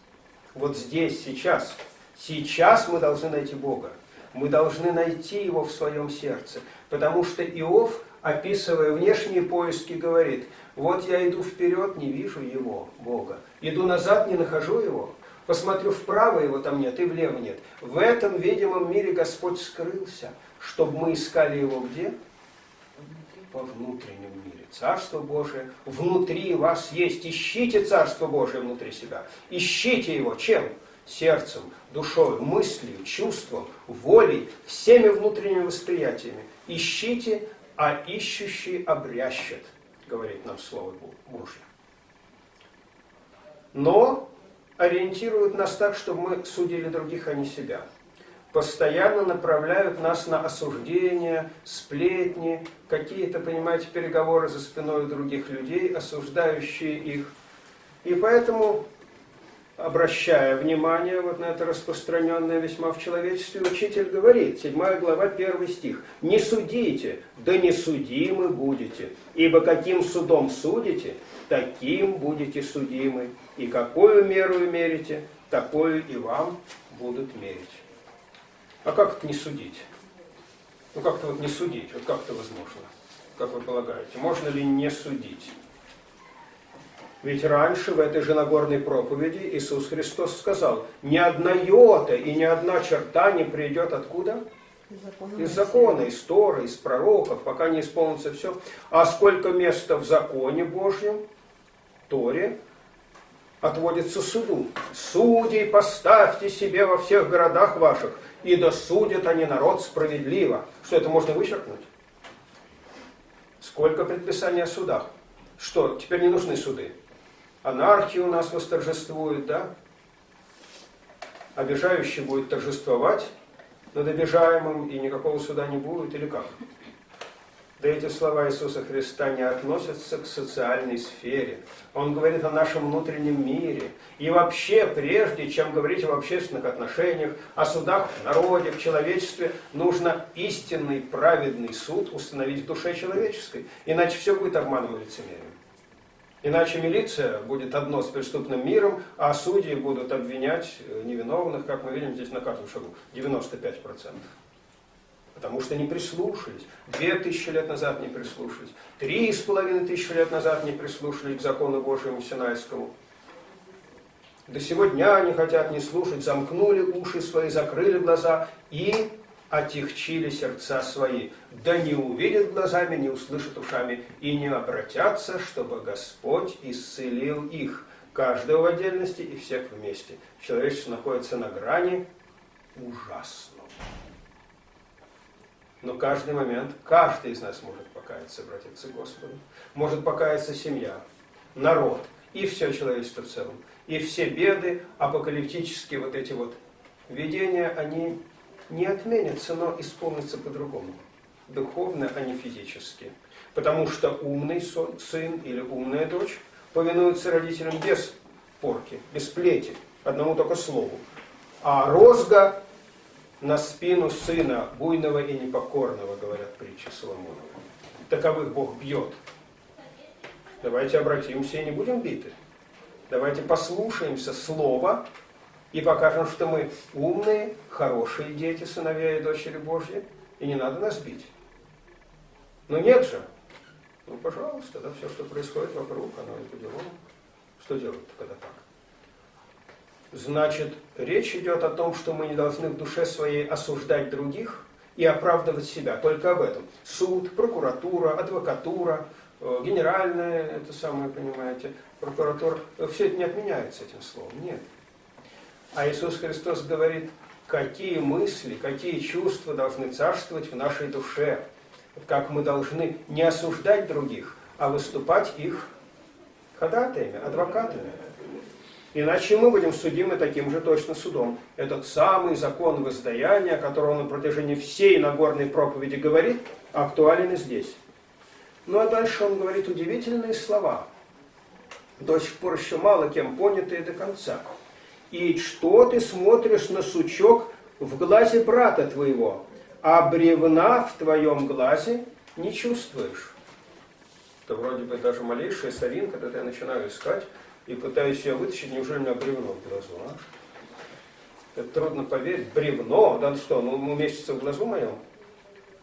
Вот здесь, сейчас. Сейчас мы должны найти Бога. Мы должны найти Его в своем сердце. Потому что Иов, описывая внешние поиски, говорит, вот я иду вперед, не вижу Его, Бога. Иду назад, не нахожу Его. Посмотрю вправо, Его там нет, и влево нет. В этом видимом мире Господь скрылся чтобы мы искали его где? Во внутреннем мире. Царство Божие внутри вас есть. Ищите Царство Божие внутри себя. Ищите его. Чем? Сердцем, душой, мыслью, чувством, волей, всеми внутренними восприятиями. Ищите, а ищущий обрящет, говорит нам Слово Божье. Но ориентирует нас так, чтобы мы судили других, а не себя постоянно направляют нас на осуждение, сплетни, какие-то, понимаете, переговоры за спиной других людей, осуждающие их. И поэтому обращая внимание вот на это распространенное весьма в человечестве, учитель говорит, 7 глава, 1 стих, «Не судите, да не судимы будете, ибо каким судом судите, таким будете судимы, и какую меру мерите, такую и вам будут мерить». А как это не судить? Ну как-то вот не судить, вот как это возможно? Как вы полагаете, можно ли не судить? Ведь раньше в этой же Нагорной проповеди Иисус Христос сказал, ни одна йота и ни одна черта не придет откуда? Из закона, из Торы, из пророков, пока не исполнится все. А сколько места в законе Божьем, Торе, отводится суду. Судей поставьте себе во всех городах ваших, и досудят они народ справедливо. Что это можно вычеркнуть? Сколько предписаний о судах? Что, теперь не нужны суды? анархия у нас восторжествует, да? Обижающий будет торжествовать над обижаемым, и никакого суда не будет, или как? Да эти слова Иисуса Христа не относятся к социальной сфере. Он говорит о нашем внутреннем мире. И вообще, прежде чем говорить об общественных отношениях, о судах в народе, в человечестве, нужно истинный праведный суд установить в душе человеческой. Иначе все будет обманом и лицемерием. Иначе милиция будет одно с преступным миром, а судьи будут обвинять э, невиновных, как мы видим здесь на каждом шагу, 95%. Потому что не прислушались. Две тысячи лет назад не прислушались. Три с половиной тысячи лет назад не прислушались к закону Божьему Синайскому. До сегодня они хотят не слушать, замкнули уши свои, закрыли глаза и отягчили сердца свои, да не увидят глазами, не услышат ушами, и не обратятся, чтобы Господь исцелил их, каждого в отдельности и всех вместе. Человечество находится на грани ужасного. Но каждый момент, каждый из нас может покаяться, обратиться к Господу. Может покаяться семья, народ и все человечество в целом. И все беды, апокалиптические вот эти вот видения, они не отменятся, но исполнится по-другому. Духовно, а не физически. Потому что умный сын или умная дочь повинуются родителям без порки, без плети, одному только слову. А розга на спину сына, буйного и непокорного, говорят притчи Соломонова. Таковых Бог бьет. Давайте обратимся и не будем биты. Давайте послушаемся слова и покажем, что мы умные, хорошие дети, сыновья и дочери Божьи, и не надо нас бить. Но нет же. Ну, пожалуйста, да, все, что происходит вокруг, оно это дело. Что делать-то, когда так? Значит, речь идет о том, что мы не должны в душе своей осуждать других и оправдывать себя. Только об этом. Суд, прокуратура, адвокатура, э, генеральная, это самое, понимаете, прокуратура. Все это не отменяется этим словом. Нет. А Иисус Христос говорит, какие мысли, какие чувства должны царствовать в нашей душе. Как мы должны не осуждать других, а выступать их ходатаями, адвокатами. Иначе мы будем судимы таким же точно судом. Этот самый закон воздаяния, о котором он на протяжении всей Нагорной проповеди говорит, актуален и здесь. Ну а дальше он говорит удивительные слова, до сих пор еще мало кем понятые до конца. И что ты смотришь на сучок в глазе брата твоего, а бревна в твоем глазе не чувствуешь? Это вроде бы даже малейшая соринка, когда я начинаю искать и пытаюсь ее вытащить, неужели у меня бревно глазу, а? Это трудно поверить. Бревно, да что, ну уместится в глазу моем?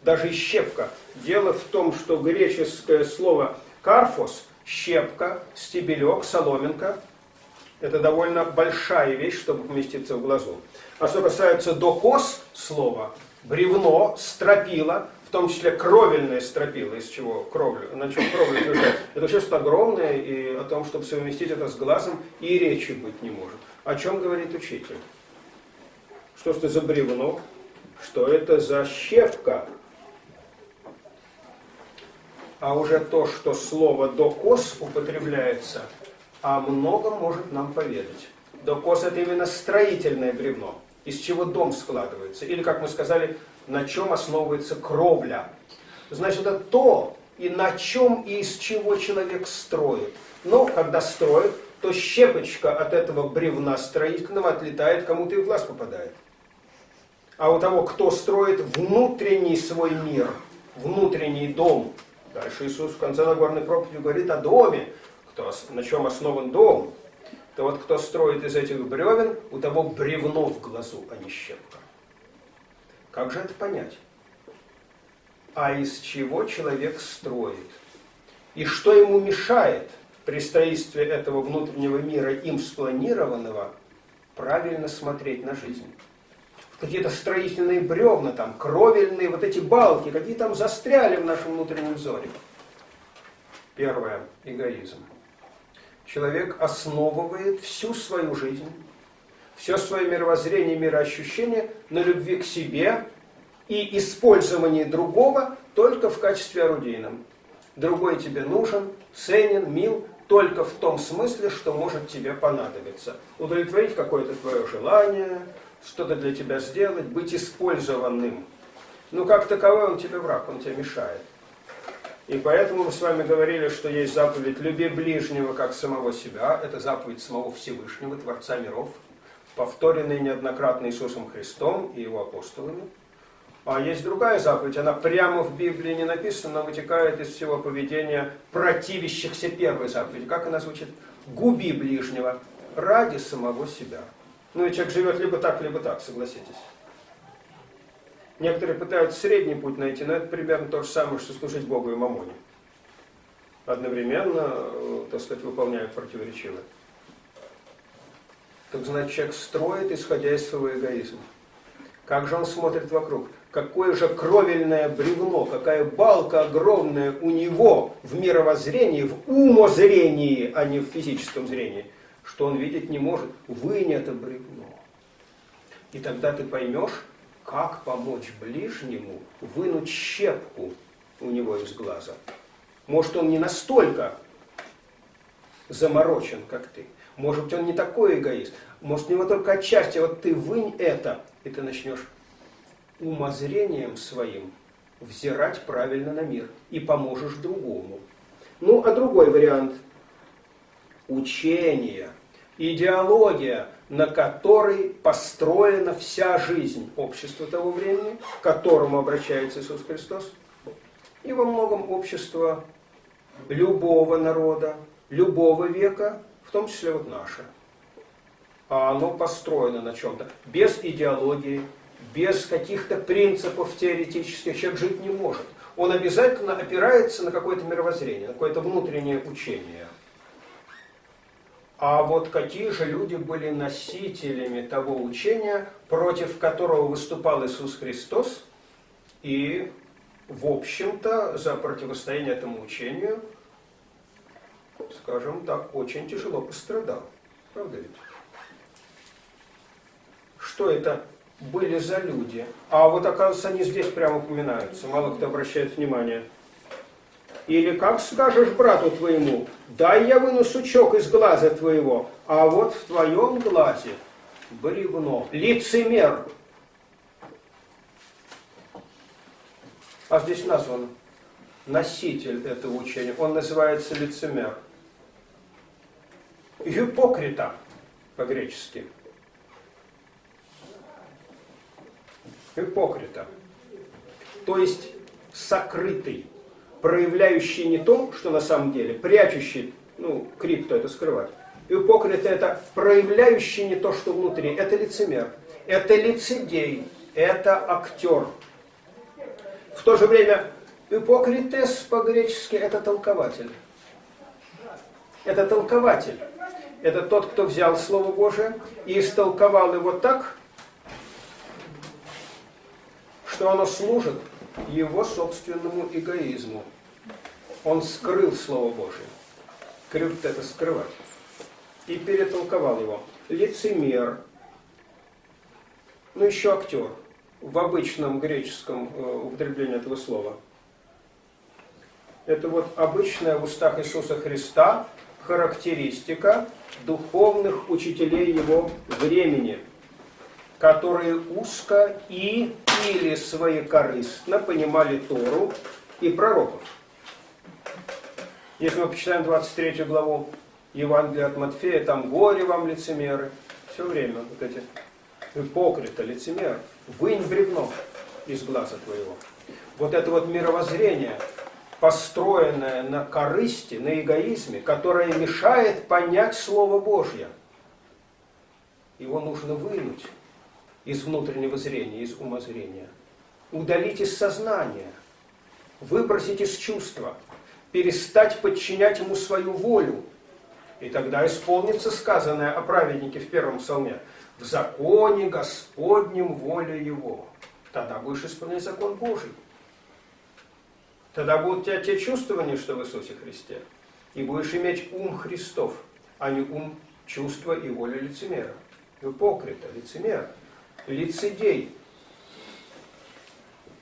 Даже щепка. Дело в том, что греческое слово «карфос» – щепка, стебелек, соломинка – это довольно большая вещь, чтобы поместиться в глазу. А что касается докос слова, бревно, стропила, том числе кровельное стропила, из чего кровля, на чем кровля утверждает, это все что огромное, и о том, чтобы совместить это с глазом, и речи быть не может. О чем говорит учитель? Что это за бревно? Что это за щепка? А уже то, что слово «докос» употребляется – о многом может нам поведать. Докос – это именно строительное бревно, из чего дом складывается. Или, как мы сказали, на чем основывается кровля. Значит, это то, и на чем, и из чего человек строит. Но когда строит, то щепочка от этого бревна строительного отлетает, кому-то и в глаз попадает. А у того, кто строит внутренний свой мир, внутренний дом, дальше Иисус в конце Нагорной проповеди говорит о доме, кто, на чем основан дом, то вот кто строит из этих бревен, у того бревно в глазу, а не щепка. Как же это понять? А из чего человек строит? И что ему мешает при строительстве этого внутреннего мира, им спланированного, правильно смотреть на жизнь? Какие-то строительные бревна, там, кровельные, вот эти балки, какие там застряли в нашем внутреннем взоре. Первое – эгоизм. Человек основывает всю свою жизнь, все свое мировоззрение, мироощущение на любви к себе и использовании другого только в качестве орудийном. Другой тебе нужен, ценен, мил только в том смысле, что может тебе понадобиться. Удовлетворить какое-то твое желание, что-то для тебя сделать, быть использованным. Но как таковой он тебе враг, он тебе мешает. И поэтому мы с вами говорили, что есть заповедь «люби ближнего, как самого себя». Это заповедь самого Всевышнего, Творца миров, повторенная неоднократно Иисусом Христом и его апостолами. А есть другая заповедь, она прямо в Библии не написана, но вытекает из всего поведения противящихся первой заповеди. Как она звучит? «Губи ближнего ради самого себя». Ну и человек живет либо так, либо так, согласитесь. Некоторые пытаются средний путь найти, но это примерно то же самое, что служить Богу и Мамоне. Одновременно, э, так сказать, выполняют противоречиво. Так значит, человек строит, исходя из своего эгоизма. Как же он смотрит вокруг? Какое же кровельное бревно, какая балка огромная у него в мировоззрении, в умозрении, а не в физическом зрении, что он видеть не может. Вынь это бревно. И тогда ты поймешь, как помочь ближнему вынуть щепку у него из глаза. Может, он не настолько заморочен, как ты. Может быть, он не такой эгоист. Может, у него только отчасти. Вот ты вынь это, и ты начнешь умозрением своим взирать правильно на мир. И поможешь другому. Ну, а другой вариант. Учение, идеология, на которой построена вся жизнь общества того времени, к которому обращается Иисус Христос, и во многом общество любого народа, любого века, том числе вот наше. А оно построено на чем-то, без идеологии, без каких-то принципов теоретических человек жить не может. Он обязательно опирается на какое-то мировоззрение, на какое-то внутреннее учение. А вот какие же люди были носителями того учения, против которого выступал Иисус Христос, и, в общем-то, за противостояние этому учению, скажем так, очень тяжело пострадал. Правда ведь? Что это были за люди? А вот, оказывается, они здесь прямо упоминаются, мало кто обращает внимание. Или как скажешь брату твоему, дай я выну сучок из глаза твоего, а вот в твоем глазе бревно, лицемер. А здесь назван носитель этого учения, он называется лицемер. Гипокрита по-гречески. Гипокрита. То есть сокрытый проявляющий не то, что на самом деле, прячущий, ну, крипто это скрывать. Ипокрит это проявляющий не то, что внутри. Это лицемер, это лицедей, это актер. В то же время ипокритес по-гречески это толкователь. Это толкователь. Это тот, кто взял Слово Божие и истолковал его так, что оно служит его собственному эгоизму он скрыл Слово Божие. Крюкт это скрывать. И перетолковал его. Лицемер. Ну, еще актер. В обычном греческом э, употреблении этого слова. Это вот обычная в устах Иисуса Христа характеристика духовных учителей его времени, которые узко и или своекорыстно понимали Тору и пророков. Если мы почитаем 23 главу Евангелие от Матфея, там горе вам, лицемеры. Все время вот эти ипокрита, лицемер. Вынь бревно из глаза твоего. Вот это вот мировоззрение, построенное на корысти, на эгоизме, которое мешает понять Слово Божье. Его нужно вынуть из внутреннего зрения, из умозрения. Удалить из сознания, выбросить из чувства, перестать подчинять ему свою волю. И тогда исполнится сказанное о праведнике в первом псалме. В законе Господнем воля его. Тогда будешь исполнять закон Божий. Тогда будут у тебя те чувствования, что в Иисусе Христе. И будешь иметь ум Христов, а не ум чувства и воли лицемера. Ипокрита, лицемер, лицедей.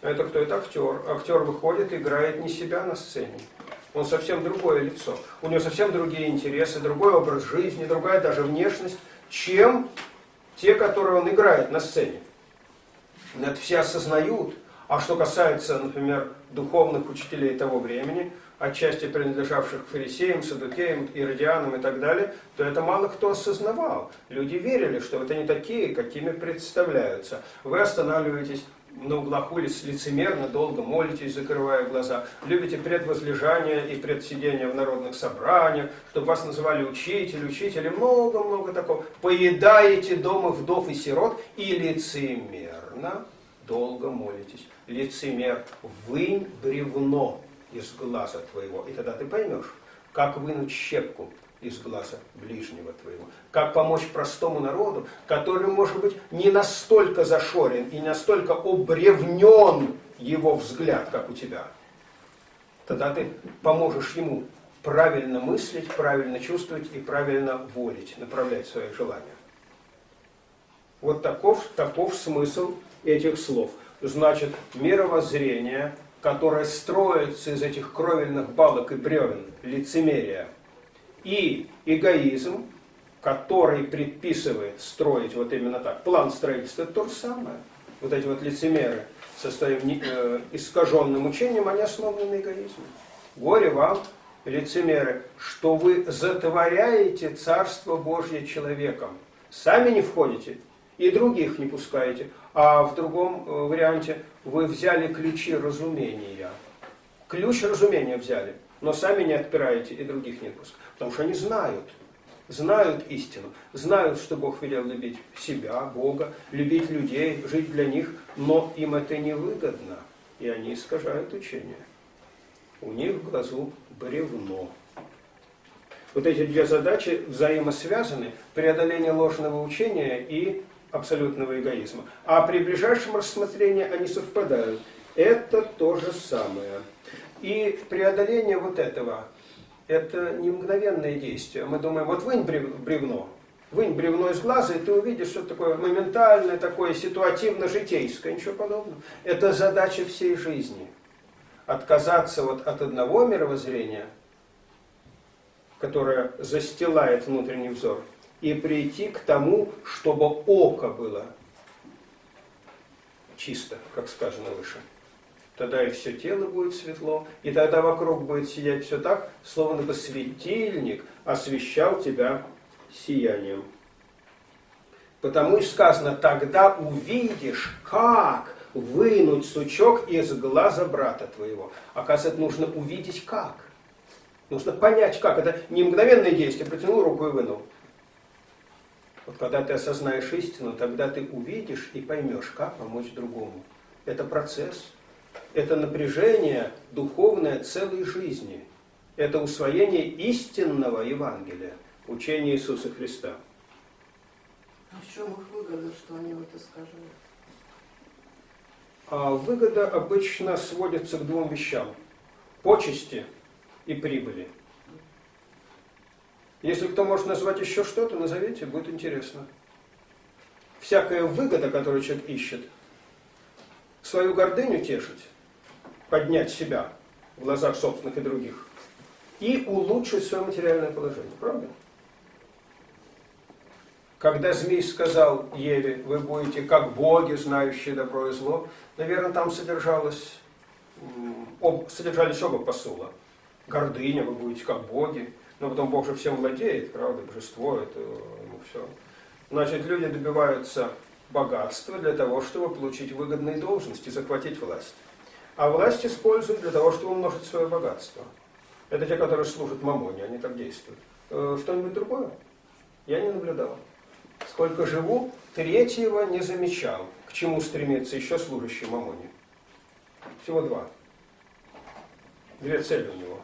Это кто? Это актер. Актер выходит играет не себя на сцене. Он совсем другое лицо. У него совсем другие интересы, другой образ жизни, другая даже внешность, чем те, которые он играет на сцене. Это все осознают. А что касается, например, духовных учителей того времени, отчасти принадлежавших фарисеям, садукеям, иродианам и так далее, то это мало кто осознавал. Люди верили, что это не такие, какими представляются. Вы останавливаетесь на углах улиц лицемерно, долго молитесь, закрывая глаза. Любите предвозлежание и предсидение в народных собраниях, чтобы вас называли учитель, учитель, много-много такого. Поедаете дома вдов и сирот и лицемерно долго молитесь. Лицемер, вынь бревно из глаза твоего, и тогда ты поймешь, как вынуть щепку из глаза ближнего твоего. Как помочь простому народу, который, может быть, не настолько зашорен и не настолько обревнен его взгляд, как у тебя. Тогда ты поможешь ему правильно мыслить, правильно чувствовать и правильно волить, направлять свои желания. Вот таков, таков смысл этих слов. Значит, мировоззрение, которое строится из этих кровельных балок и бревен, лицемерия – и эгоизм, который предписывает строить вот именно так. План строительства то же самое. Вот эти вот лицемеры со своим э, искаженным учением, они основаны на эгоизме. Горе вам, лицемеры, что вы затворяете Царство Божье человеком. Сами не входите и других не пускаете. А в другом э, варианте вы взяли ключи разумения. Ключ разумения взяли, но сами не отпираете и других не пускаете. Потому что они знают, знают истину, знают, что Бог велел любить себя, Бога, любить людей, жить для них, но им это невыгодно, и они искажают учение. У них в глазу бревно. Вот эти две задачи взаимосвязаны, преодоление ложного учения и абсолютного эгоизма. А при ближайшем рассмотрении они совпадают. Это то же самое. И преодоление вот этого это не мгновенное действие. Мы думаем, вот вынь бревно, вынь бревно из глаза, и ты увидишь, что такое моментальное, такое ситуативно-житейское, ничего подобного. Это задача всей жизни. Отказаться вот от одного мировоззрения, которое застилает внутренний взор, и прийти к тому, чтобы око было чисто, как сказано выше тогда и все тело будет светло, и тогда вокруг будет сиять все так, словно бы светильник освещал тебя сиянием. Потому и сказано, тогда увидишь, как вынуть сучок из глаза брата твоего. Оказывается, нужно увидеть как. Нужно понять как. Это не мгновенное действие, протянул руку и вынул. Вот когда ты осознаешь истину, тогда ты увидишь и поймешь, как помочь другому. Это процесс это напряжение духовное целой жизни. Это усвоение истинного Евангелия, учения Иисуса Христа. А в чем их выгода, что они вот искажают? А выгода обычно сводится к двум вещам. Почести и прибыли. Если кто может назвать еще что-то, назовите, будет интересно. Всякая выгода, которую человек ищет, свою гордыню тешить, поднять себя в глазах собственных и других и улучшить свое материальное положение. Правда? Когда змей сказал Еве, вы будете как боги, знающие добро и зло, наверное, там содержалось, об, содержались оба посула. Гордыня, вы будете как боги. Но потом Бог же всем владеет, правда, божество, это ему все. Значит, люди добиваются богатства для того, чтобы получить выгодные должности, захватить власть. А власть используют для того, чтобы умножить свое богатство. Это те, которые служат мамоне, они так действуют. Э, что-нибудь другое? Я не наблюдал. Сколько живу, третьего не замечал. К чему стремится еще служащий мамоне? Всего два. Две цели у него.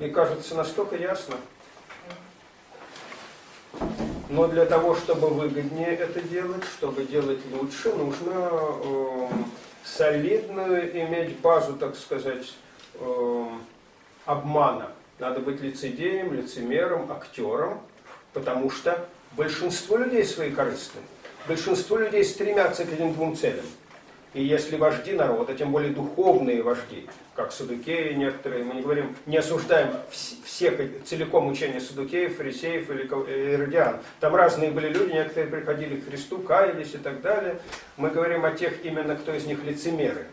И кажется настолько ясно. Но для того, чтобы выгоднее это делать, чтобы делать лучше, нужно э, солидную иметь базу, так сказать, э, обмана. Надо быть лицедеем, лицемером, актером, потому что большинство людей свои корыстны. Большинство людей стремятся к этим двум целям. И если вожди народа, тем более духовные вожди, как Садукеи некоторые, мы не говорим, не осуждаем всех целиком учения Садукеев, фарисеев или иродиан. Там разные были люди, некоторые приходили к Христу, каялись и так далее. Мы говорим о тех именно, кто из них лицемеры.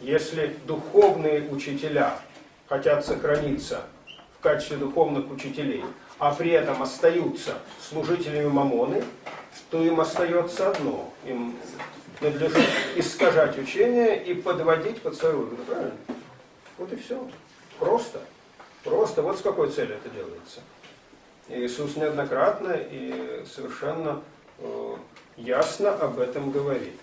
Если духовные учителя хотят сохраниться в качестве духовных учителей, а при этом остаются служителями мамоны, то им остается одно. Им надлежит искажать учение и подводить под свою выгоду. Правильно? Вот и все. Просто. Просто. Вот с какой целью это делается. И Иисус неоднократно и совершенно э, ясно об этом говорит.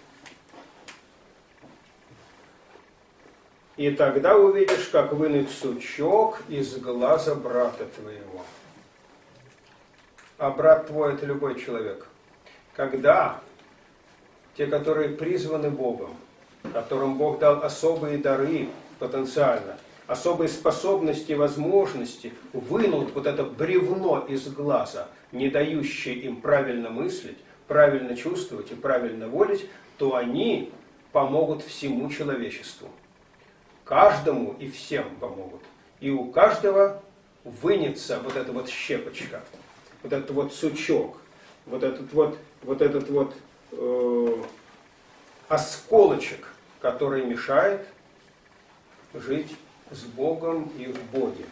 И тогда увидишь, как вынуть сучок из глаза брата твоего. А брат твой – это любой человек. Когда те, которые призваны Богом, которым Бог дал особые дары потенциально, особые способности возможности, вынут вот это бревно из глаза, не дающее им правильно мыслить, правильно чувствовать и правильно волить, то они помогут всему человечеству каждому и всем помогут. И у каждого вынется вот эта вот щепочка, вот этот вот сучок, вот этот вот, вот этот вот осколочек, который мешает жить с Богом и в Боге.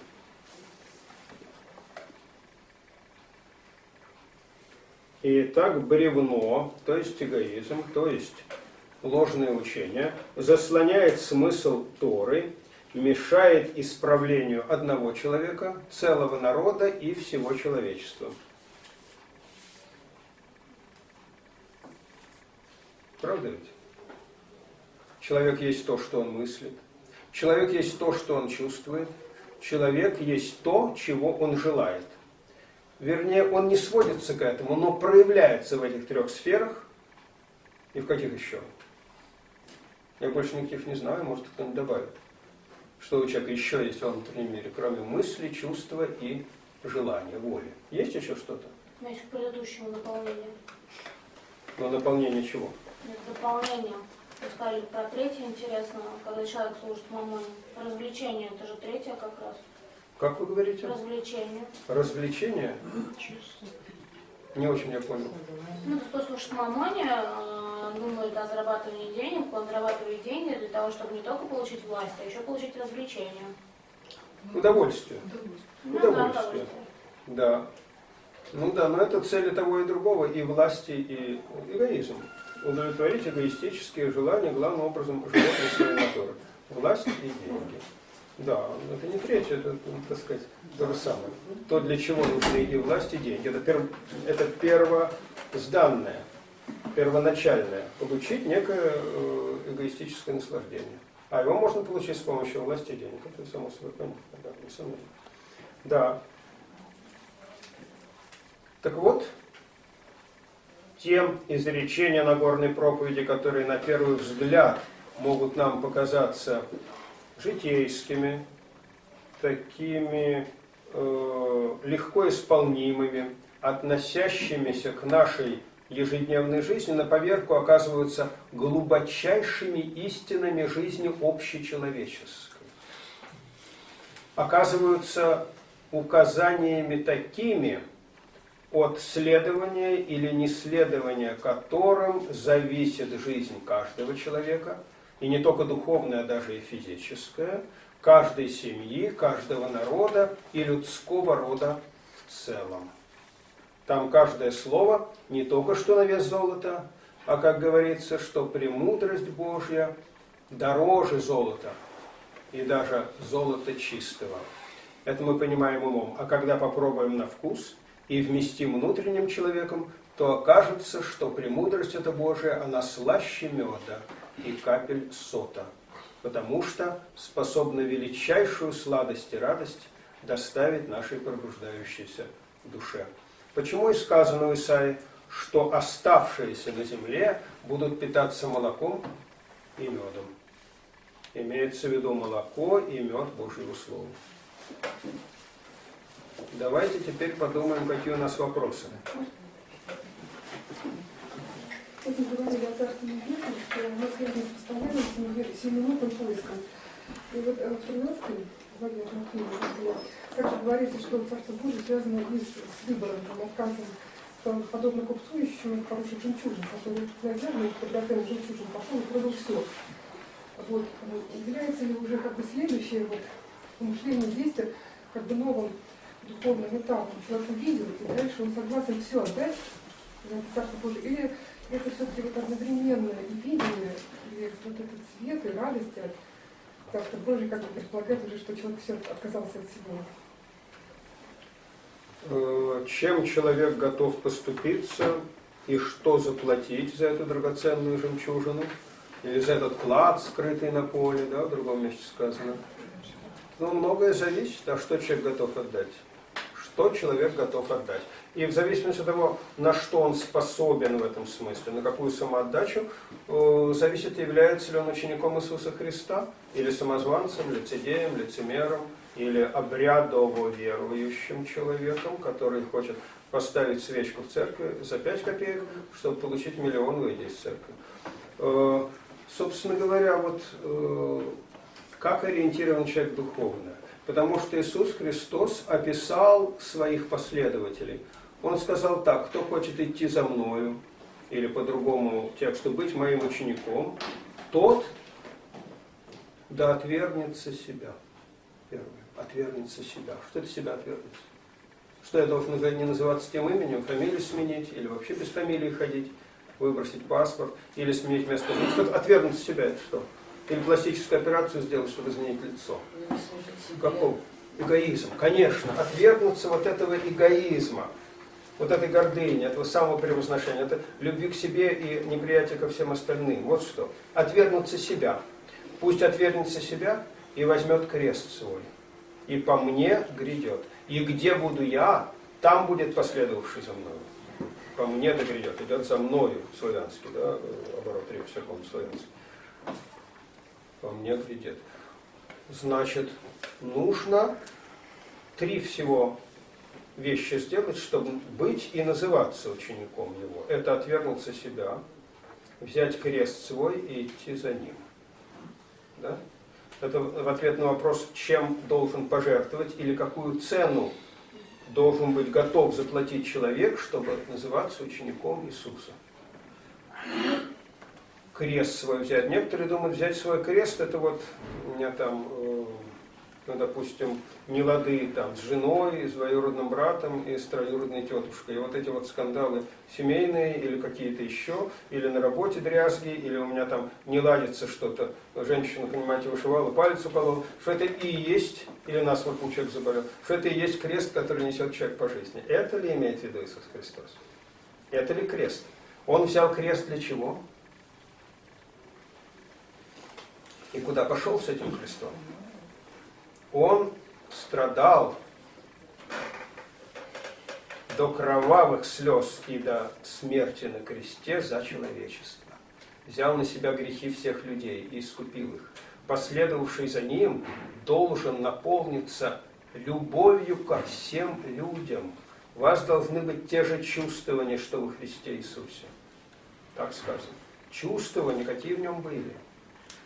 И так бревно, то есть эгоизм, то есть ложное учение, заслоняет смысл Торы, мешает исправлению одного человека, целого народа и всего человечества. Правда ведь? Человек есть то, что он мыслит. Человек есть то, что он чувствует. Человек есть то, чего он желает. Вернее, он не сводится к этому, но проявляется в этих трех сферах. И в каких еще? Я больше никаких не знаю, может кто-нибудь добавит. Что у человека еще есть в внутреннем мире, кроме мысли, чувства и желания, воли. Есть еще что-то? У меня есть к предыдущему наполнению. Но наполнение чего? Нет, дополнение. Вы сказали про третье интересно, когда человек служит мамоне. Развлечение, это же третье как раз. Как вы говорите? Развлечение. Развлечение? Не очень я понял. Ну, кто служит мамоне, э, думает о зарабатывании денег, он зарабатывает деньги для того, чтобы не только получить власть, а еще получить развлечение. Удовольствие. Ну, Удовольствие. Да, удовольствие. Да. Ну да, но это цели того и другого, и власти, и эгоизм. Удовлетворить эгоистические желания, главным образом, животной своей натуры. Власть и деньги. Да, это не третье, это, так сказать, то же самое. То, для чего нужны и власть, и деньги. Это, пер, это первозданное, первоначальное. Получить некое э, эгоистическое наслаждение. А его можно получить с помощью власти и денег. Это само собой понятно, да, несомненно. Да. Так вот, тем изречения Нагорной проповеди, которые на первый взгляд могут нам показаться житейскими, такими э, легко исполнимыми, относящимися к нашей ежедневной жизни, на поверку оказываются глубочайшими истинами жизни общечеловеческой. Оказываются указаниями такими, от следования или неследования которым зависит жизнь каждого человека – и не только духовное, а даже и физическое, каждой семьи, каждого народа и людского рода в целом. Там каждое слово не только что на вес золота, а как говорится, что премудрость Божья дороже золота и даже золота чистого. Это мы понимаем умом. А когда попробуем на вкус и вместим внутренним человеком, то окажется, что премудрость эта Божия, она слаще меда и капель сота, потому что способна величайшую сладость и радость доставить нашей пробуждающейся душе. Почему и сказано в Исаии, что оставшиеся на земле будут питаться молоком и медом. Имеется в виду молоко и мед Божьего Слова. Давайте теперь подумаем, какие у нас вопросы. Вот мы говорили о Царстве Небесном, что мы связаны с постоянным семиминутным поиском. И вот э, в 13 главе Матфея также говорится, что Царство Божие связано и с, выбором, там отказом, подобно купцу ищу хороший жемчужин, который и драгоценный жемчужин пошел и продал все. Вот, является ли уже как бы следующее вот, мышление, действие как бы новым духовным этапом. Человек увидел, и дальше он согласен все отдать это Царство Божие. Или это все-таки вот одновременное и видение, и вот этот свет и радость от Царства Божия как бы предполагает уже, что человек все отказался от всего. Э, чем человек готов поступиться и что заплатить за эту драгоценную жемчужину, или за этот клад, скрытый на поле, да, в другом месте сказано. Ну, многое зависит, а что человек готов отдать. Что человек готов отдать. И в зависимости от того, на что он способен в этом смысле, на какую самоотдачу, э, зависит, является ли он учеником Иисуса Христа, или самозванцем, лицедеем, лицемером, или обрядово верующим человеком, который хочет поставить свечку в церкви за 5 копеек, чтобы получить миллион, выйдя из церкви. Э, собственно говоря, вот э, как ориентирован человек духовно? Потому что Иисус Христос описал своих последователей. Он сказал так, кто хочет идти за мною, или по-другому тексту, быть моим учеником, тот да отвергнется себя. Первое. Отвергнется себя. Что это себя отвергнется? Что я должен не называться тем именем, фамилию сменить, или вообще без фамилии ходить, выбросить паспорт, или сменить место жительства. Что отвергнуть себя это что? Или пластическую операцию сделать, чтобы изменить лицо. Каков? Эгоизм. Конечно, отвергнуться вот этого эгоизма, вот этой гордыни, этого самого превозношения, это любви к себе и неприятие ко всем остальным. Вот что. Отвергнуться себя. Пусть отвергнется себя и возьмет крест свой. И по мне грядет. И где буду я, там будет последовавший за мною. По мне да грядет. Идет за мною, славянский, да, оборот всяком славянский. По мне грядет. Значит, нужно три всего вещи сделать, чтобы быть и называться учеником его. Это отвергнуться себя, взять крест свой и идти за ним. Да? Это в ответ на вопрос, чем должен пожертвовать или какую цену должен быть готов заплатить человек, чтобы называться учеником Иисуса. Крест свой взять. Некоторые думают, взять свой крест, это вот у меня там ну, допустим, не лады там, с женой, с двоюродным братом и с троюродной тетушкой. И вот эти вот скандалы семейные или какие-то еще, или на работе дрязги, или у меня там не ладится что-то, женщина, понимаете, вышивала, палец уколол, что это и есть, или нас вот человек заболел, что это и есть крест, который несет человек по жизни. Это ли имеет в виду Иисус Христос? Это ли крест? Он взял крест для чего? И куда пошел с этим крестом? Он страдал до кровавых слез и до смерти на кресте за человечество. Взял на себя грехи всех людей и искупил их. Последовавший за ним должен наполниться любовью ко всем людям. У вас должны быть те же чувствования, что во Христе Иисусе. Так сказано. Чувствования, какие в нем были.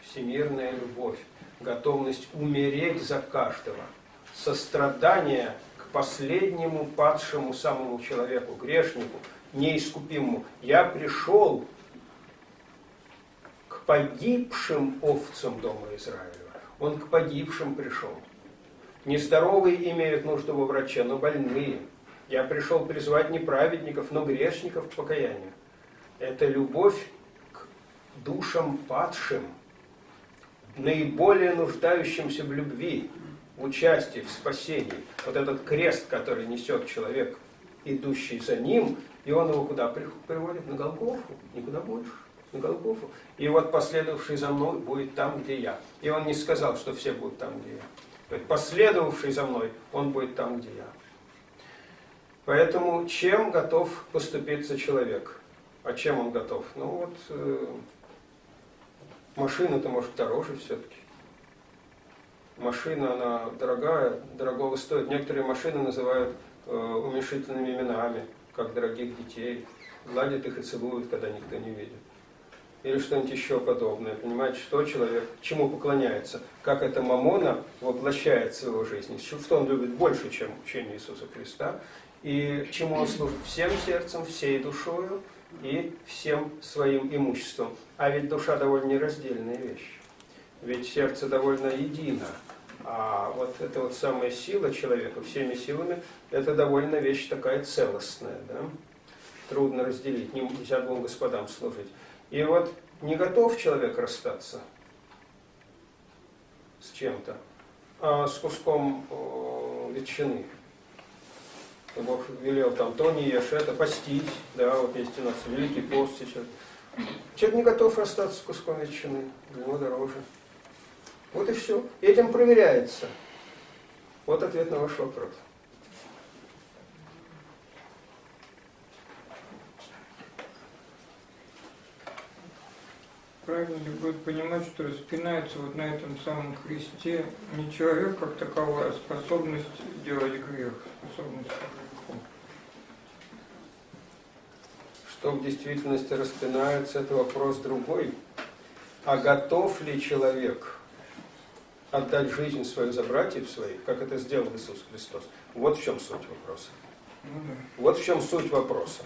Всемирная любовь готовность умереть за каждого, сострадание к последнему падшему самому человеку, грешнику, неискупимому. Я пришел к погибшим овцам дома Израилева. Он к погибшим пришел. Нездоровые имеют нужду во враче, но больные. Я пришел призвать не праведников, но грешников к покаянию. Это любовь к душам падшим, наиболее нуждающимся в любви, участии, в спасении. Вот этот крест, который несет человек, идущий за ним, и он его куда приводит? На Голгофу, никуда больше, на Голгофу. И вот последовавший за мной будет там, где я. И он не сказал, что все будут там, где я. Последовавший за мной, он будет там, где я. Поэтому чем готов поступиться человек? А чем он готов? Ну вот, э, машина-то может дороже все-таки. Машина, она дорогая, дорогого стоит. Некоторые машины называют э, уменьшительными именами, как дорогих детей. Гладят их и целуют, когда никто не видит. Или что-нибудь еще подобное. Понимаете, что человек, чему поклоняется. Как эта мамона воплощается в его жизни. Что он любит больше, чем учение Иисуса Христа. И чему он служит всем сердцем, всей душою и всем своим имуществом. А ведь душа довольно нераздельная вещь. Ведь сердце довольно едино. А вот эта вот самая сила человека всеми силами, это довольно вещь такая целостная. Да? Трудно разделить, нельзя двум господам служить. И вот не готов человек расстаться с чем-то, а с куском ветчины. Бог велел там, то не ешь, это постить, да, вот есть у нас великий пост сейчас. Человек не готов расстаться с куском ветчины, него дороже. Вот и все. Этим проверяется. Вот ответ на ваш вопрос. Правильно ли будет понимать, что распинается вот на этом самом кресте не человек как таковой, а способность делать грех, способность Что в действительности распинается, это вопрос другой. А готов ли человек отдать жизнь свою за братьев своих, как это сделал Иисус Христос? Вот в чем суть вопроса. Ну, да. Вот в чем суть вопроса.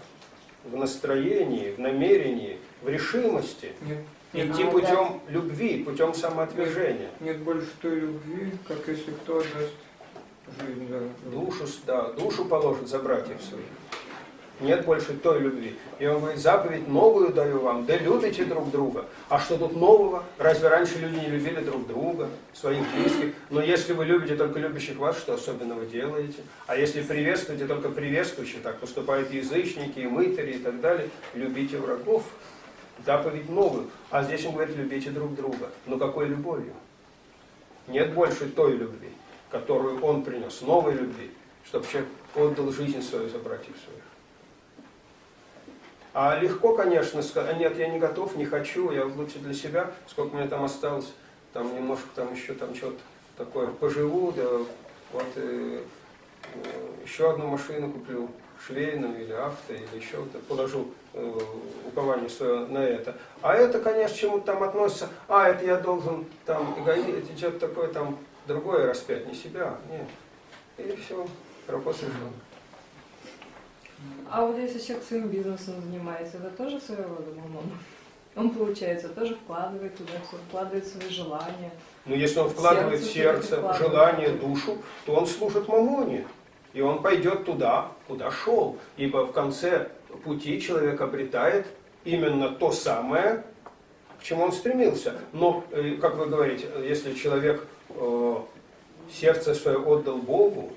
В настроении, в намерении, в решимости Нет, идти нет, путем любви, путем самоотвержения. нет больше той любви, как если кто отдаст жизнь за Душу, да, душу положит за братьев своих. Нет больше той любви. И он говорит, заповедь новую даю вам, да любите друг друга. А что тут нового? Разве раньше люди не любили друг друга, своих близких? Но если вы любите только любящих вас, что особенно вы делаете? А если приветствуете только приветствующих, так поступают язычники, и мытари и так далее, любите врагов. Заповедь новую. А здесь он говорит, любите друг друга. Но какой любовью? Нет больше той любви, которую он принес, новой любви, чтобы человек отдал жизнь свою за братьев своих. А легко, конечно, сказать, «А нет, я не готов, не хочу, я лучше для себя, сколько мне там осталось, там немножко там еще там что-то такое поживу, да вот э, э, еще одну машину куплю, швейную или авто, или еще вот положу э, упование свое на это. А это, конечно, к чему-то там относится, а это я должен там эгоизм, что-то такое там другое распять, не себя, нет. И все, вопрос решен. А вот если человек своим бизнесом занимается, это тоже своего рода мамон? Он, получается, тоже вкладывает туда все, вкладывает свои желания. Но если он вкладывает Сердце сердце, вкладывает. желание, душу, то он служит мамоне. И он пойдет туда, куда шел. Ибо в конце пути человек обретает именно то самое, к чему он стремился. Но, э, как вы говорите, если человек э, сердце свое отдал Богу,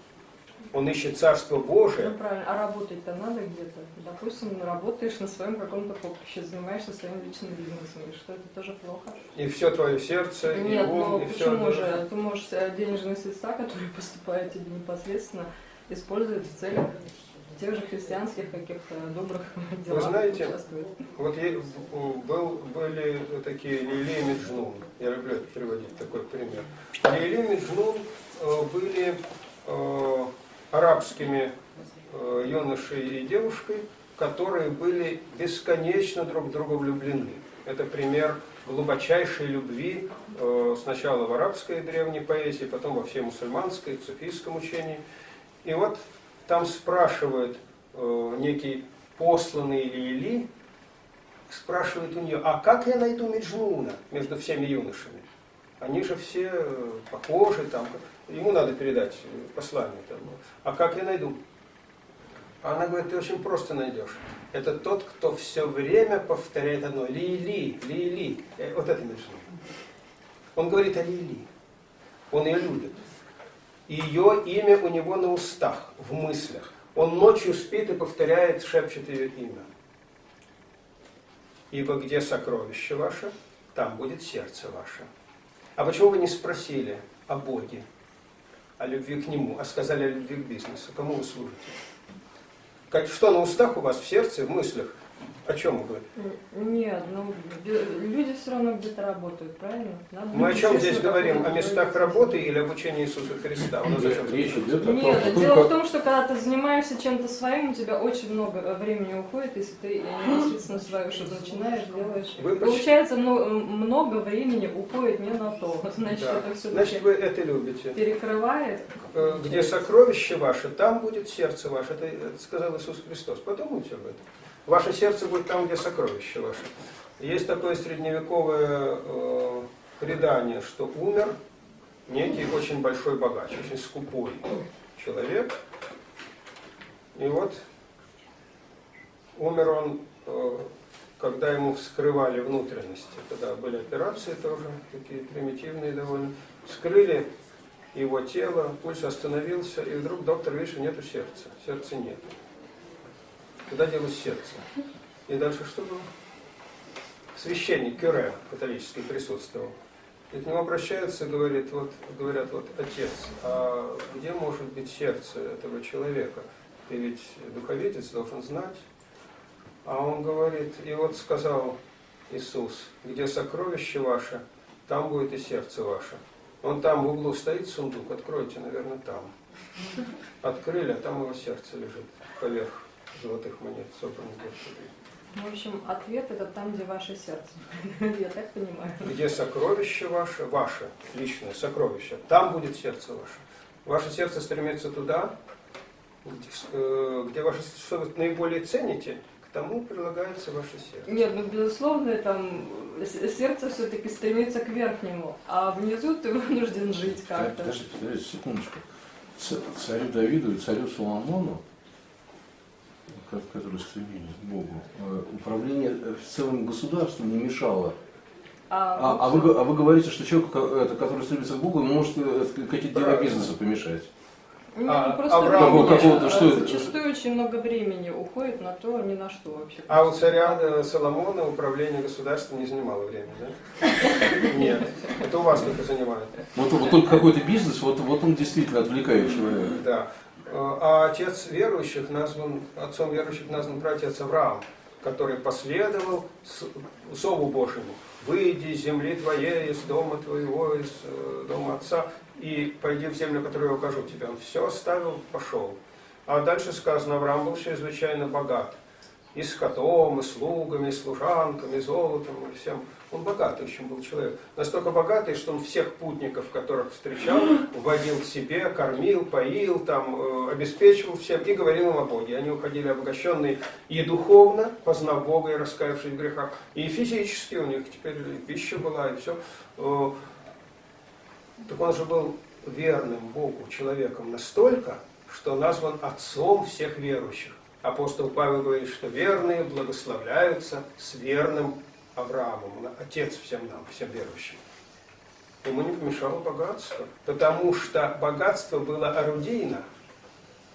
он ищет Царство Божие, Ну правильно, а работать-то надо где-то. Допустим, работаешь на своем каком-то поприще, занимаешься своим личным бизнесом, и что это тоже плохо? и все твое сердце, и Нет, ум, но и почему все. же? Ты можешь э, денежные средства, которые (laughs) поступают тебе непосредственно, использовать в целях тех же христианских каких-то добрых (laughs) делах. знаете, участвовать. Вот был, были такие Лили и Меджнун. Я люблю приводить такой пример. Лили и Меджнун э, были э, арабскими э, юношей и девушкой, которые были бесконечно друг в друга влюблены. Это пример глубочайшей любви э, сначала в арабской древней поэзии, потом во всей мусульманской, суфийском учении. И вот там спрашивает э, некий посланный Лили, спрашивает у нее, а как я найду Меджнуна между всеми юношами? Они же все похожи, там, ему надо передать э, послание. Там. А как я найду? Она говорит, ты очень просто найдешь. Это тот, кто все время повторяет одно. Ли-ли, ли-ли. Э, Вот это Меджнун. Он говорит о Ли-ли. Он ее любит. Ее имя у него на устах, в мыслях. Он ночью спит и повторяет, шепчет ее имя. Ибо где сокровище ваше, там будет сердце ваше. А почему вы не спросили о Боге, о любви к Нему, а сказали о любви к бизнесу? Кому вы служите? Как, что на устах у вас, в сердце, в мыслях? О чем вы? Нет, ну люди все равно где-то работают, правильно? Надо Мы о чем здесь говорим? О местах работы или обучении Иисуса Христа? У нас Речь идет о том, Нет, что дело в том, что когда ты занимаешься чем-то своим, у тебя очень много э, времени уходит, если ты непосредственно свое что-то начинаешь, делаешь. Вы Получается, ну, много времени уходит не на то. Значит, Да. это все Значит, вы это любите. перекрывает. Э, Где сокровище ваше, там будет сердце ваше. Это сказал Иисус Христос. Подумайте об этом. Ваше сердце будет там, где сокровище ваше. Есть такое средневековое э, предание, что умер некий очень большой богач, очень скупой человек. И вот умер он, э, когда ему вскрывали внутренности. Тогда были операции тоже, такие примитивные довольно. Вскрыли его тело, пульс остановился, и вдруг доктор видит, что нету сердца. Сердца нет. Куда делось сердце? И дальше что было? Священник Кюре католический присутствовал. И к нему обращаются, говорит, вот, говорят, вот, отец, а где может быть сердце этого человека? Ты ведь духоведец, должен знать. А он говорит, и вот сказал Иисус, где сокровище ваше, там будет и сердце ваше. Он там в углу стоит сундук, откройте, наверное, там. Открыли, а там его сердце лежит поверх золотых монет, собранных Господи. В общем, ответ это там, где ваше сердце. (laughs) Я так понимаю. Где сокровище ваше, ваше личное сокровище, там будет сердце ваше. Ваше сердце стремится туда, где, э, где ваше, что вы наиболее цените, к тому прилагается ваше сердце. Нет, ну безусловно, там сердце все-таки стремится к верхнему, а внизу ты вынужден жить как-то. Подождите, подождите, секундочку. Царю Давиду и царю Соломону, которые стремились к Богу, э, управление э, целым государством не мешало. А, а, вы, г- а вы говорите, что человек, который стремится к Богу, может э, какие-то дела бизнеса помешать. Нет, А, ну просто Авраам какого-то, а, что это? зачастую очень много времени уходит на то, ни на что вообще. А у царя Соломона управление государством не занимало времени, да? (laughs) Нет. Это у вас только занимает. Вот, вот только какой-то бизнес, вот, вот он действительно отвлекает человека. Да. А отец верующих назван, отцом верующих назван братец Авраам, который последовал с- Зову Божьему. Выйди из земли твоей, из дома твоего, из э, дома отца, и пойди в землю, которую я укажу тебе. Он все оставил, пошел. А дальше сказано, Авраам был чрезвычайно богат. И скотом, и слугами, и служанками, и золотом, и всем. Он богатый очень был человек. Настолько богатый, что он всех путников, которых встречал, (gasps) вводил к себе, кормил, поил, там, э, обеспечивал всем и говорил им о Боге. Они уходили обогащенные и духовно, познав Бога и раскаявшись в грехах, и физически у них теперь и пища была, и все. Так он же был верным Богу человеком настолько, что назван отцом всех верующих. Апостол Павел говорит, что верные благословляются с верным Авраамом, отец всем нам, всем верующим. Ему не помешало богатство, потому что богатство было орудийно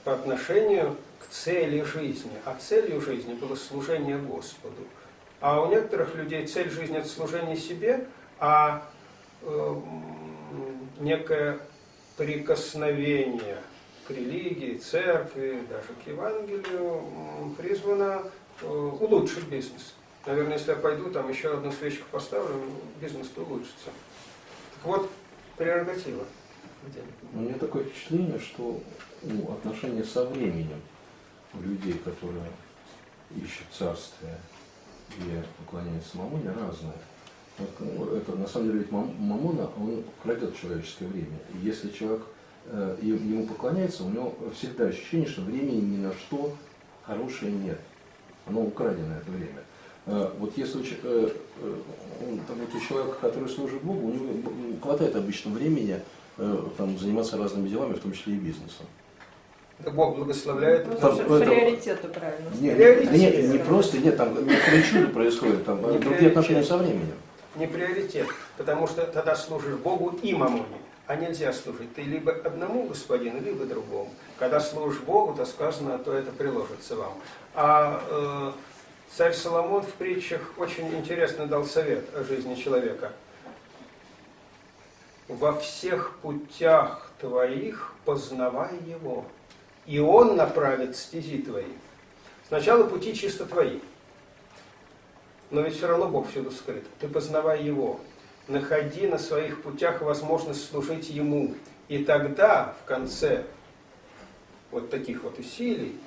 по отношению к цели жизни, а целью жизни было служение Господу. А у некоторых людей цель жизни – это служение себе, а э, некое прикосновение к религии, церкви, даже к Евангелию призвано э, улучшить бизнес. Наверное, если я пойду, там еще одну свечку поставлю, бизнес-то улучшится. Так вот, прерогатива. У меня такое впечатление, что ну, отношения со временем у людей, которые ищут царствие и поклоняются Мамоне, разные. Вот, ну, это на самом деле ведь Мам- Мамона, он крадет человеческое время. И если человек э, ему поклоняется, у него всегда ощущение, что времени ни на что хорошее нет. Оно украдено это время. Э, вот если э, э, он, там, вот у человека, который служит Богу, у него хватает обычно времени там, заниматься разными делами, в том числе и бизнесом. Бог благословляет. Ну, Там- приоритеты правильно. Не, Приоритет. не, не, не просто, нет, там некоторые чудо происходит, там Не другие приоритет. отношения со временем. Не приоритет, потому что тогда служишь Богу и мамоне. А нельзя служить. Ты либо одному господину, либо другому. Когда служишь Богу, то сказано, то это приложится вам. А э, царь Соломон в притчах очень интересно дал совет о жизни человека. Во всех путях твоих познавай его, и он направит стези твои. Сначала пути чисто твои, но ведь все равно Бог всюду скрыт. Ты познавай Его, находи на своих путях возможность служить Ему. И тогда, в конце вот таких вот усилий,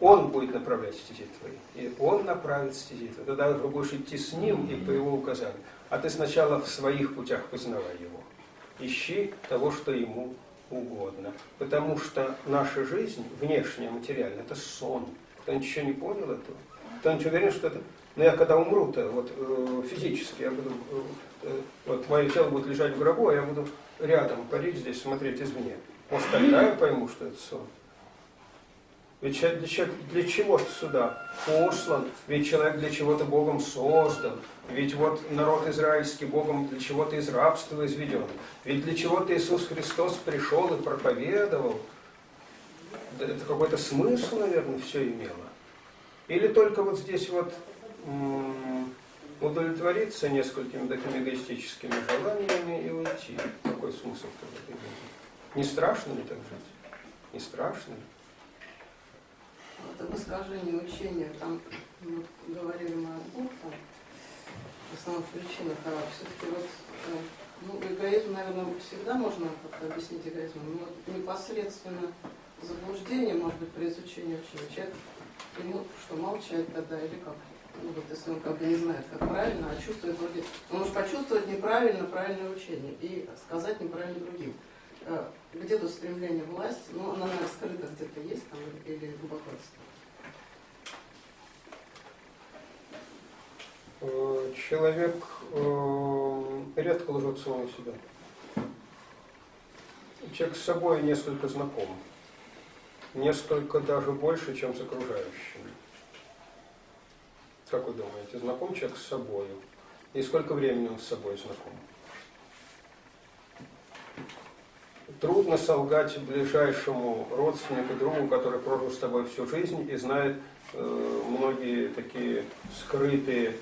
Он будет направлять стези твои. И Он направит стези твои. Тогда ты будешь идти с Ним и по Его указанию. А ты сначала в своих путях познавай Его. Ищи того, что Ему угодно. Потому что наша жизнь, внешняя, материальная, это сон. Кто-нибудь еще не понял этого? Кто-нибудь уверен, что это... Но я когда умру-то, вот э, физически, я буду, э, э, вот мое тело будет лежать в гробу, а я буду рядом парить здесь, смотреть извне. Может, тогда я пойму, что это сон. Ведь человек для, чего- сюда послан? Ведь человек для чего-то Богом создан. Ведь вот народ израильский Богом для чего-то из рабства изведен. Ведь для чего-то Иисус Христос пришел и проповедовал. Это какой-то смысл, наверное, все имело. Или только вот здесь вот удовлетвориться несколькими такими эгоистическими желаниями и уйти. Какой смысл? Не страшно ли так жить? Не страшно ли? Это высказывание учения, там ну, говорили мы о двух там, основных причинах, а все-таки вот э, ну, эгоизм, наверное, всегда можно как-то объяснить эгоизмом, но вот непосредственно заблуждение, может быть, при изучении учения. Человек ему что, молчать тогда или как? Ну, вот если он как бы не знает, как правильно, а чувствует вроде... Он может почувствовать неправильно правильное учение и сказать неправильно другим. Э, Где тут стремление власти? Ну, она, наверное, скрыта где-то есть там или глубокотство. Э, Человек э, редко лжет самому себя. Человек с собой несколько знаком. Несколько даже больше, чем с окружающими. Как вы думаете, знаком человек с собой? И сколько времени он с собой знаком? Трудно солгать ближайшему родственнику, другу, который прожил с тобой всю жизнь и знает э, многие такие скрытые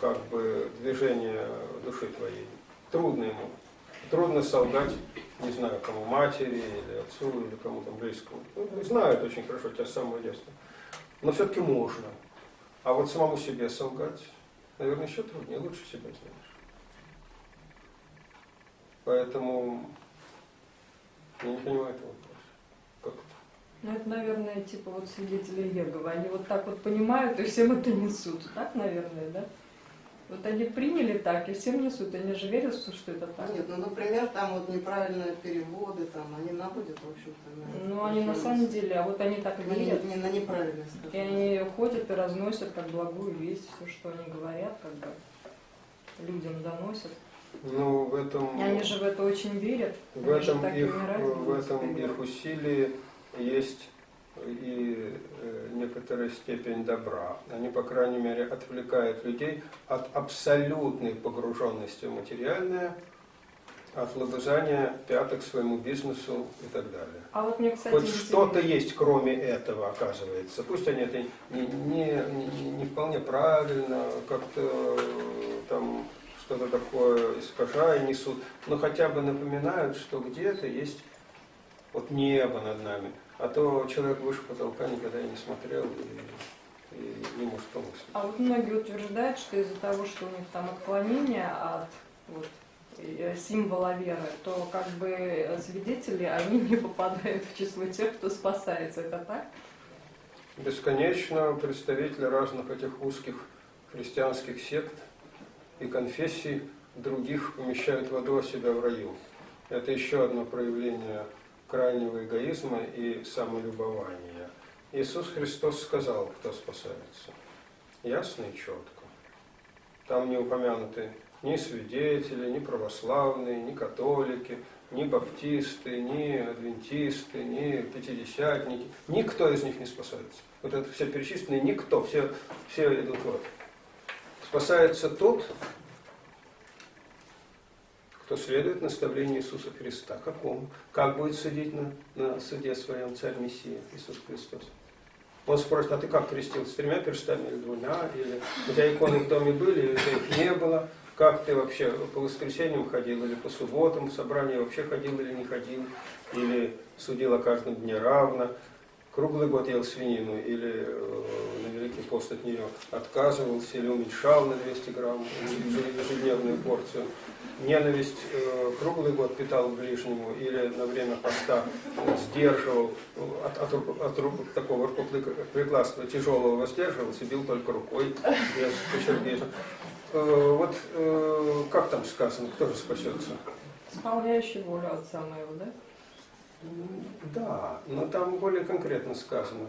как бы движения души твоей. Трудно ему. Трудно солгать, не знаю, кому матери или отцу, или кому-то близкому. Ну, знают очень хорошо тебя с самого детства. Но все-таки можно. А вот самому себе солгать, наверное, еще труднее, лучше себя знаешь. Поэтому я не понимаю этого вопроса. Как это? Ну, это, наверное, типа вот свидетели Иеговы. Они вот так вот понимают и всем это несут. Так, наверное, да? Вот они приняли так и всем несут. Они же верят, что что это так. Нет, ну, например, там вот неправильные переводы, там, они наводят, в общем-то, на... Ну, они на самом деле, а вот они так и на, верят. не, на неправильность, И они ходят и разносят как благую весть, все, что они говорят, как бы людям доносят. Ну, в этом... И они же в это очень верят. В Они этом, их, умирают, в этом их усилии есть и э, некоторая степень добра. Они, по крайней мере, отвлекают людей от абсолютной погруженности в материальное, от лобызания пяток своему бизнесу и так далее. А вот мне, кстати, Хоть что-то есть, кроме этого, оказывается. Пусть они это не, не, не, не вполне правильно, как-то э, там что-то такое искажая несут, но хотя бы напоминают, что где-то есть вот небо над нами. А то человек выше потолка никогда и не смотрел и, и не может помыслить. А вот многие утверждают, что из-за того, что у них там отклонение от вот, э, символа веры, то как бы э, свидетели, они не попадают в число тех, кто спасается. Это так? Бесконечно представители разных этих узких христианских сект и конфессий других помещают в аду, а себя в раю. Это еще одно проявление крайнего эгоизма и самолюбования. Иисус Христос сказал, кто спасается. ясно и четко. Там не упомянуты ни свидетели, ни православные, ни католики, ни баптисты, ни адвентисты, ни пятидесятники. Никто из них не спасается. Вот это все перечисленные, никто, все, все идут вот. Спасается тот, кто следует наставлению Иисуса Христа. Какому? Как будет судить на, на суде своем царь Мессия Иисус Христос? Он спросит, а ты как крестился? С тремя перстами или двумя? Или у тебя иконы в доме были, или их не было? Как ты вообще по воскресеньям ходил, или по субботам в собрание вообще ходил или не ходил? Или судил о каждом дне равно? Круглый год ел свинину или э, на Великий пост от нее отказывался или уменьшал на 200 грамм ежедневную порцию. Ненависть э, круглый год питал ближнему или на время поста сдерживал от, от, от, от такого рукоприкладства тяжелого воздерживался, бил только рукой без почернения. Э, вот как там сказано, кто же спасется? Исполняющий волю отца моего, да? Да, но там более конкретно сказано.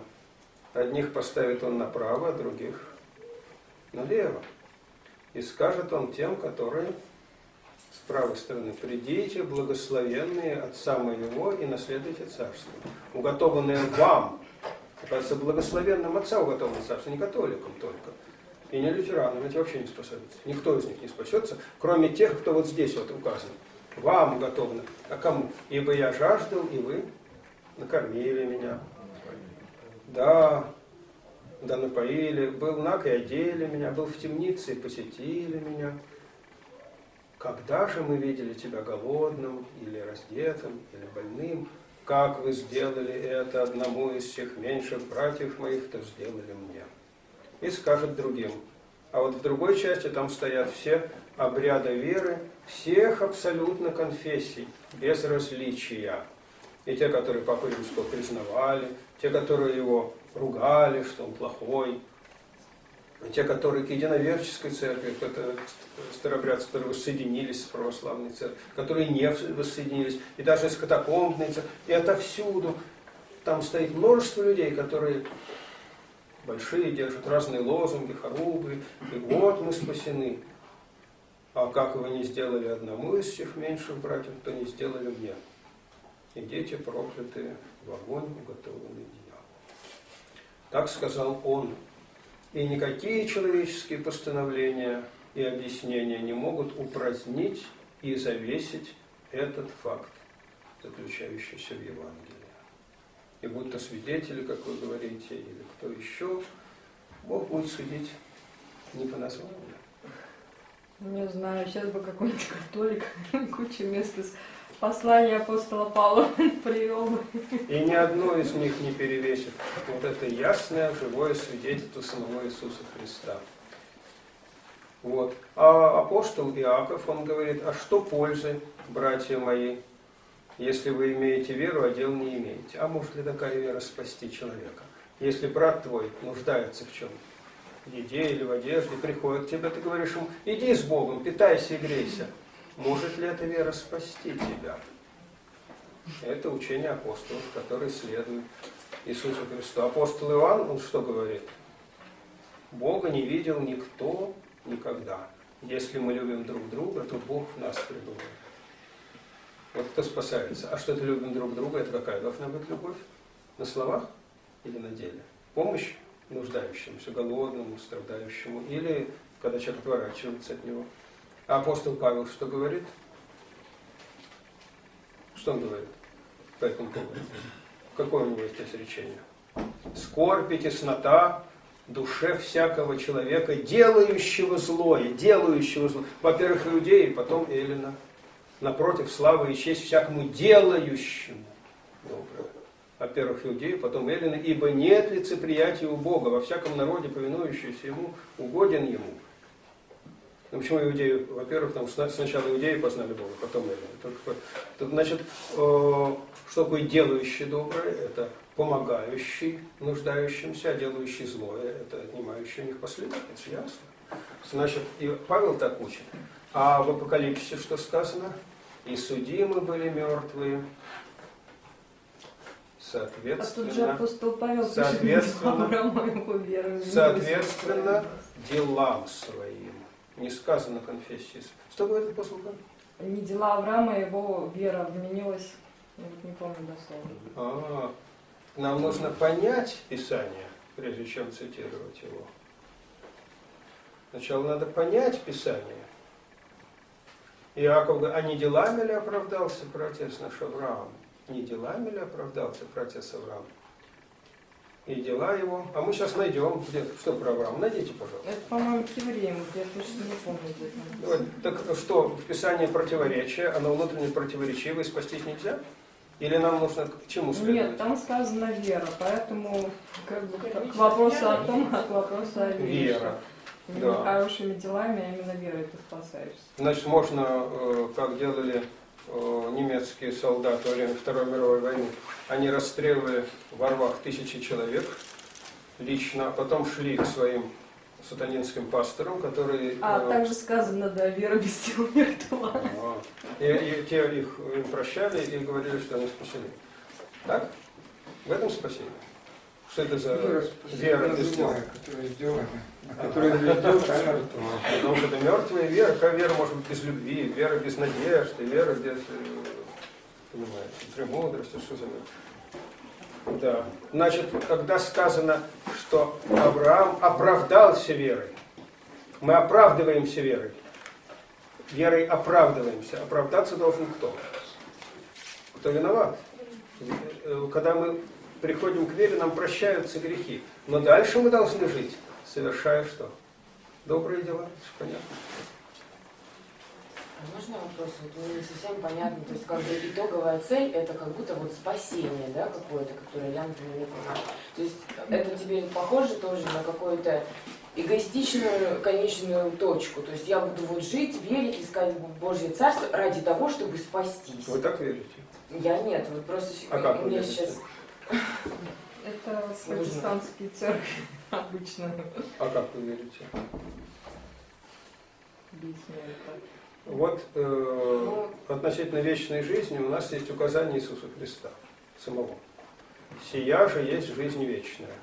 Одних поставит он направо, а других налево. И скажет он тем, которые с правой стороны, придите, благословенные Отца моего, и наследуйте царство. Уготованное вам, оказывается, благословенным Отца уготовано царство, не католикам только. И не лютеранам, эти вообще не спасаются. Никто из них не спасется, кроме тех, кто вот здесь вот указан. Вам уготовано. А кому? Ибо я жаждал, и вы накормили меня. Да, да напоили. Был наг и одели меня. Был в темнице и посетили меня. Когда же мы видели тебя голодным, или раздетым, или больным? Как вы сделали это одному из всех меньших братьев моих, то сделали мне. И скажет другим. А вот в другой части там стоят все обряда веры, всех абсолютно конфессий, без различия. И те, которые Папу Римского признавали, те, которые его ругали, что он плохой, и те, которые к единоверческой церкви, это старобрядцы, которые воссоединились с православной церковью, которые не воссоединились, и даже из катакомбной церкви, и это всюду. Там стоит множество людей, которые большие, держат разные лозунги, хорубы, и вот мы спасены. А как вы не сделали одному из всех меньших братьев, то не сделали мне. И дети проклятые в огонь уготованный дьявол. Так сказал он. И никакие человеческие постановления и объяснения не могут упразднить и завесить этот факт, заключающийся в Евангелии. И будь то свидетели, как вы говорите, или кто еще, Бог будет судить не по названию, не знаю, сейчас бы какой-нибудь католик (laughs) кучу мест из послания апостола Павла (laughs) привел бы. И ни одно из них не перевесит вот это ясное, живое свидетельство самого Иисуса Христа. Вот. А апостол Иаков, он говорит, а что пользы, братья мои, если вы имеете веру, а дел не имеете? А может ли такая вера спасти человека? Если брат твой нуждается в чем-то? В еде или в одежде, приходит к тебе, ты говоришь ему, иди с Богом, питайся и грейся. Может ли эта вера спасти тебя? Это учение апостолов, которые следуют Иисусу Христу. Апостол Иоанн, он что говорит? Бога не видел никто никогда. Если мы любим друг друга, то Бог в нас пребывает. Вот кто спасается. А что это любим друг друга, это какая должна быть любовь? На словах или на деле? Помощь нуждающемуся, голодному, страдающему, или когда человек отворачивается от него. А апостол Павел что говорит? Что он говорит по этому поводу? Какое у него есть изречение? Скорбь и теснота душе всякого человека, делающего злое, делающего зло. Во-первых, иудеи, потом Эллина. Напротив, слава и честь всякому делающему доброе во-первых, иудеи, потом эллины, ибо нет лицеприятия у Бога, во всяком народе, повинующийся Ему, угоден Ему. Ну, почему иудеи? Во-первых, там сначала иудеи познали Бога, потом эллины. Только, значит, э, что такое делающий доброе? Это помогающий нуждающимся, а делающий злое, это отнимающий у них последовательность, ясно? Значит, и Павел так учит. А в Апокалипсисе что сказано? И судимы были мертвые А тут же Соответственно, апостол Павел Соответственно- соответственно делам своим. Не сказано конфессии. Что говорит апостол Павел? Не дела Авраама, его вера вменилась, я вот не помню дословно. А, нам нужно понять Писание, прежде чем цитировать его. Сначала надо понять Писание. Иаков говорит, а не делами ли оправдался протец наш Авраам? Не делами ли оправдался протец Авраам? И дела его. А мы сейчас найдем, где, что про Авраама. Найдите, пожалуйста. Это, по-моему, к евреям, я точно не помню. где там. Вот, Так что, в Писании противоречие, оно внутренне противоречивое, спастись нельзя? Или нам нужно к чему следовать? Нет, там сказано вера, поэтому как бы к вопросу о том, (laughs) от вопроса о вере. Вера. Не Да. хорошими делами, а именно верой ты спасаешься. Значит, можно, э, как делали немецкие солдаты во время Второй мировой войны, они расстреливали во рвах тысячи человек лично, а потом шли к своим сатанинским пасторам, которые... А э, также сказано, да, вера без сил мертва. и, и те их им прощали и говорили, что они спасены. Так? В этом спасение. Что это за вера дел? которая сделана, а которая дел, та мертва. Потому что это мертвая вера. Какая вера может быть без любви? Вера без надежды, вера без, э, понимаете, премудрости, что за вера? Да. Значит, когда сказано, что Авраам оправдался верой, мы оправдываемся верой. Верой оправдываемся. Оправдаться должен кто? Кто виноват? Э, Когда мы приходим к вере, нам прощаются грехи. Но дальше мы должны жить, совершая что? Добрые дела. Понятно. А Можно вопрос? Вот мне не совсем понятно. То есть, как бы итоговая цель это как будто вот спасение, да, какое-то, которое я, например, не понимаю. То есть это теперь похоже тоже на какую-то эгоистичную конечную точку. То есть я буду вот жить, верить, искать Божье Царство ради того, чтобы спастись. Вы так верите? Я нет, вот просто А как у меня верите? Это протестантские церкви (laughs) обычно А как вы верите? Вот э, относительно вечной жизни у нас есть указание Иисуса Христа самого. «Сия же есть жизнь вечная,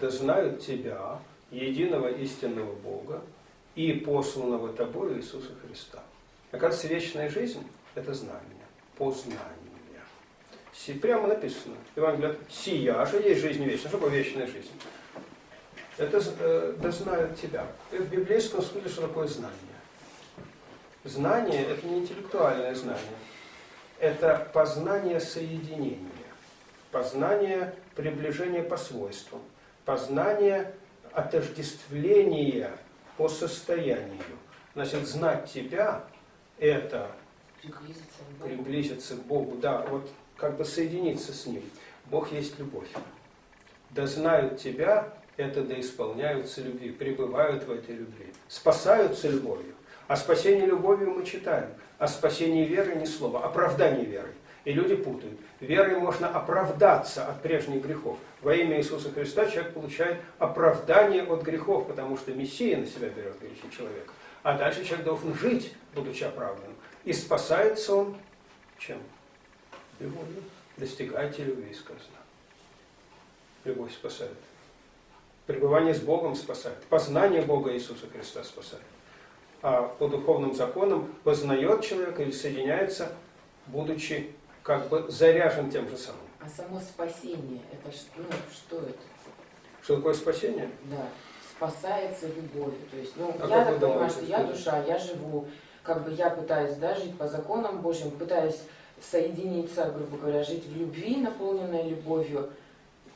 да знают Тебя, единого истинного Бога, и посланного Тобою Иисуса Христа». Оказывается, вечная жизнь – это знание, познание. Прямо написано. Евангелие «Сия же есть жизнь вечная». Что такое вечная жизнь? Это э, да знают Тебя. И в библейском смысле, что такое знание? Знание – это не интеллектуальное знание. Это познание соединения, познание приближения по свойствам, познание отождествления по состоянию. Значит, знать тебя – это приблизиться к Богу. приблизиться к Богу, да, вот как бы соединиться с Ним. Бог есть любовь. Да знают тебя, это да исполняются любви, пребывают в этой любви, спасаются любовью. О спасении любовью мы читаем, о спасении верой ни слова, оправдании верой. И люди путают. Верой можно оправдаться от прежних грехов. Во имя Иисуса Христа человек получает оправдание от грехов, потому что Мессия на себя берет грехи человека. А дальше человек должен жить, будучи оправданным. И спасается он чем? Любовью. Достигайте любви, сказано. Любовь спасает. Пребывание с Богом спасает. Познание Бога Иисуса Христа спасает. А по духовным законам познает человек или соединяется, будучи как бы заряжен тем же самым. А само спасение, это ш- ну, что это? Что такое спасение? Да, спасается любовью. То есть, ну, А я так понимаю, что что я душа, я живу, как бы я пытаюсь да, жить по законам Божьим, пытаюсь соединиться, грубо говоря, жить в любви, наполненной любовью.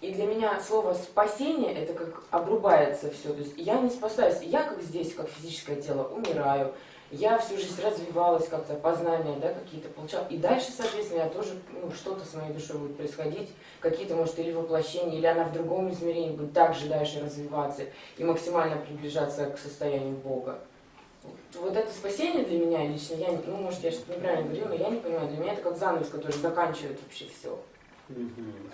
И для меня слово спасение это как обрубается все. То есть я не спасаюсь. Я как здесь, как физическое тело, умираю. Я всю жизнь развивалась как-то, познания да, какие-то получала. И дальше, соответственно, я тоже ну, что-то с моей душой будет происходить. Какие-то, может, или воплощения, или она в другом измерении будет также дальше развиваться и максимально приближаться к состоянию Бога. Вот, это спасение для меня лично, я, ну, может, я что-то неправильно говорю, но я не понимаю. Для меня это как занавес, который заканчивает вообще все.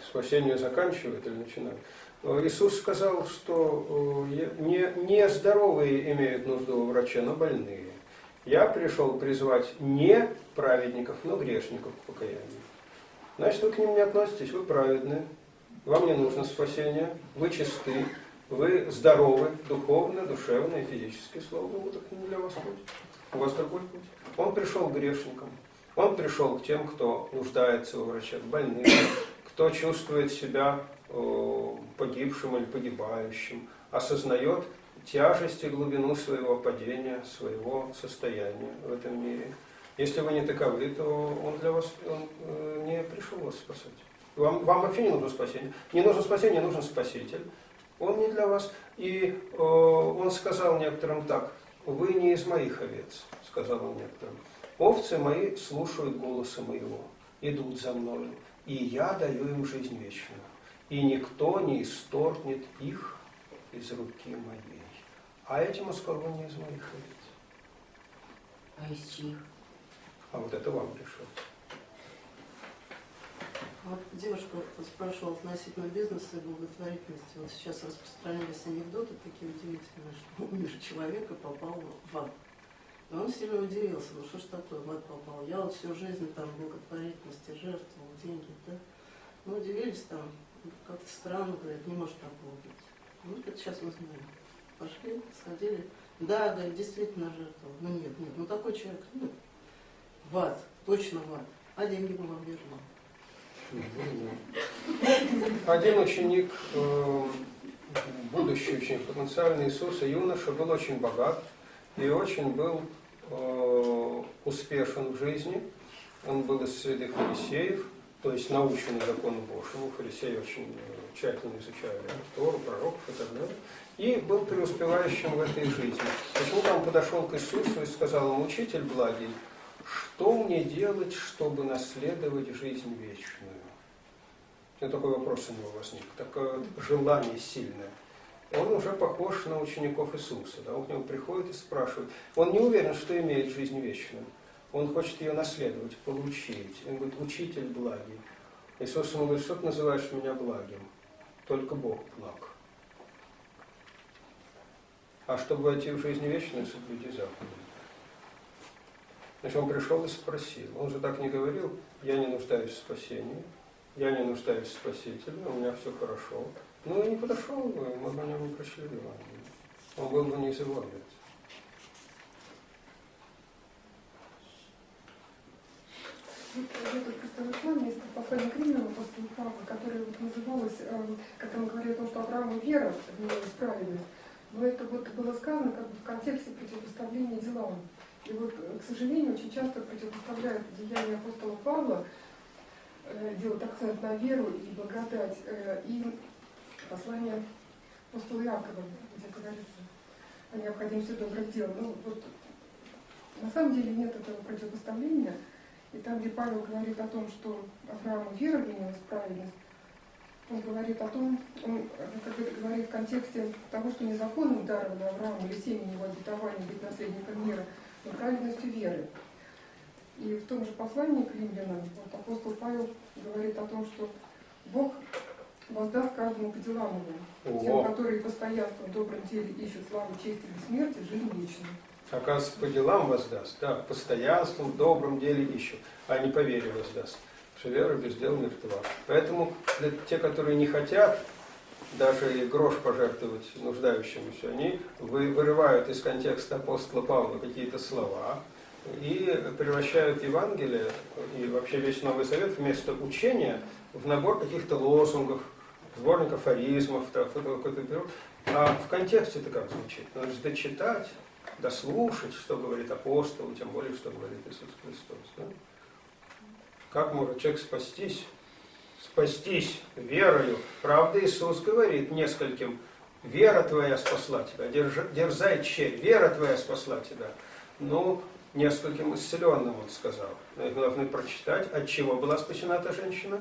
Спасение заканчивает или начинает. Э, Иисус сказал, что э, не, не здоровые имеют нужду в враче, но больные. Я пришел призвать не праведников, но грешников к покаянию. значит вы к ним не относитесь, вы праведны, вам не нужно спасение, вы чисты, вы здоровы духовно, душевно и физически, слава Богу, так не для вас путь. У вас другой путь. Он пришел к грешникам, он пришел к тем, кто нуждается у врача, к больным, кто чувствует себя э, погибшим или погибающим, осознает тяжесть и глубину своего падения, своего состояния в этом мире. Если вы не таковы, то он для вас он, э, не пришел вас спасать. Вам, вам вообще не нужно спасение. Не нужно спасение, нужен спаситель. Он не для вас. И э, он сказал некоторым так, вы не из моих овец, сказал он некоторым. Овцы мои слушают голоса моего, идут за мною, и я даю им жизнь вечную. И никто не исторгнет их из руки моей. А сказал, вы не из моих овец. А из чьих? А вот это вам решать. Вот девушка спрашивала относительно бизнеса и благотворительности. Вот сейчас распространились анекдоты такие удивительные, что (laughs) умер человек и попал в ад. И он сильно удивился, ну что ж такое, в ад попал. Я вот всю жизнь там благотворительности жертвовал, деньги, да. Ну, удивились там, как-то странно, говорят, не может такого быть. Ну, это сейчас мы знаем. Пошли, сходили. Да, да, действительно жертвовал. Ну нет, нет, ну такой человек, нет. В ад, точно в ад. А деньги вам вернем. Один ученик, э, будущий ученик потенциальный Иисуса, юноша, был очень богат и очень был э, успешен в жизни. Он был из среды фарисеев, то есть наученный закону Божьему. Фарисеи очень э, тщательно изучали Тору, пророков и так далее. И был преуспевающим в этой жизни. Почему-то он подошел к Иисусу и сказал ему, учитель благий, что мне делать, чтобы наследовать жизнь вечную? И такой вопрос у него возник, такое желание сильное. Он уже похож на учеников Иисуса. Да? Он к нему приходит и спрашивает. Он не уверен, что имеет жизнь вечную. Он хочет ее наследовать, получить. Он говорит, учитель благий. Иисус ему говорит, что ты называешь меня благим? Только Бог благ. А чтобы войти в жизнь вечную, соблюди заповеди. Значит, он пришел и спросил. Он же так не говорил, я не нуждаюсь в спасении, я не нуждаюсь в Спасителе, у меня все хорошо. Ну и не подошел бы, мы бы не прочли Евангелие. Он был бы не из его овец. Просто есть послание к Римлянам апостола Павла, которое вот называлось, когда мы говорили о том, что Аврааму вера в праведность, но это вот было сказано как бы в контексте противопоставления делам. И вот, к сожалению, очень часто противопоставляют деяния апостола Павла, э, делают акцент на веру и благодать, э, и послание апостола Якова, где говорится о необходимости добрых дел. Ну, вот, на самом деле нет этого противопоставления. И там, где Павел говорит о том, что Аврааму вера вменилась праведность, он говорит о том, он как это говорит в контексте того, что незаконным даром Аврааму или семени его обетования быть наследником мира – и праведностью веры. И в том же послании к римлянам вот апостол Павел говорит о том, что Бог воздаст каждому по делам его, тем, которые постоянством в добром деле ищут славу, честь и бессмертие, жизнь вечную. Оказывается, по делам воздаст, да, постоянством в добром деле ищут, а не по вере воздаст. Потому что вера без дела мертва. Поэтому для те, которые не хотят даже и грош пожертвовать нуждающемуся, они вырывают из контекста апостола Павла какие-то слова и превращают Евангелие и вообще весь Новый Совет вместо учения в набор каких-то лозунгов, сборников афоризмов, а в контексте это как звучит? Надо же дочитать, дослушать, что говорит апостол, тем более, что говорит Иисус Христос. Да? Как может человек спастись спастись верою. Правда, Иисус говорит нескольким, вера твоя спасла тебя, дерзай че, вера твоя спасла тебя. Ну, нескольким исцеленным он сказал. Мы прочитать, от чего была спасена эта женщина.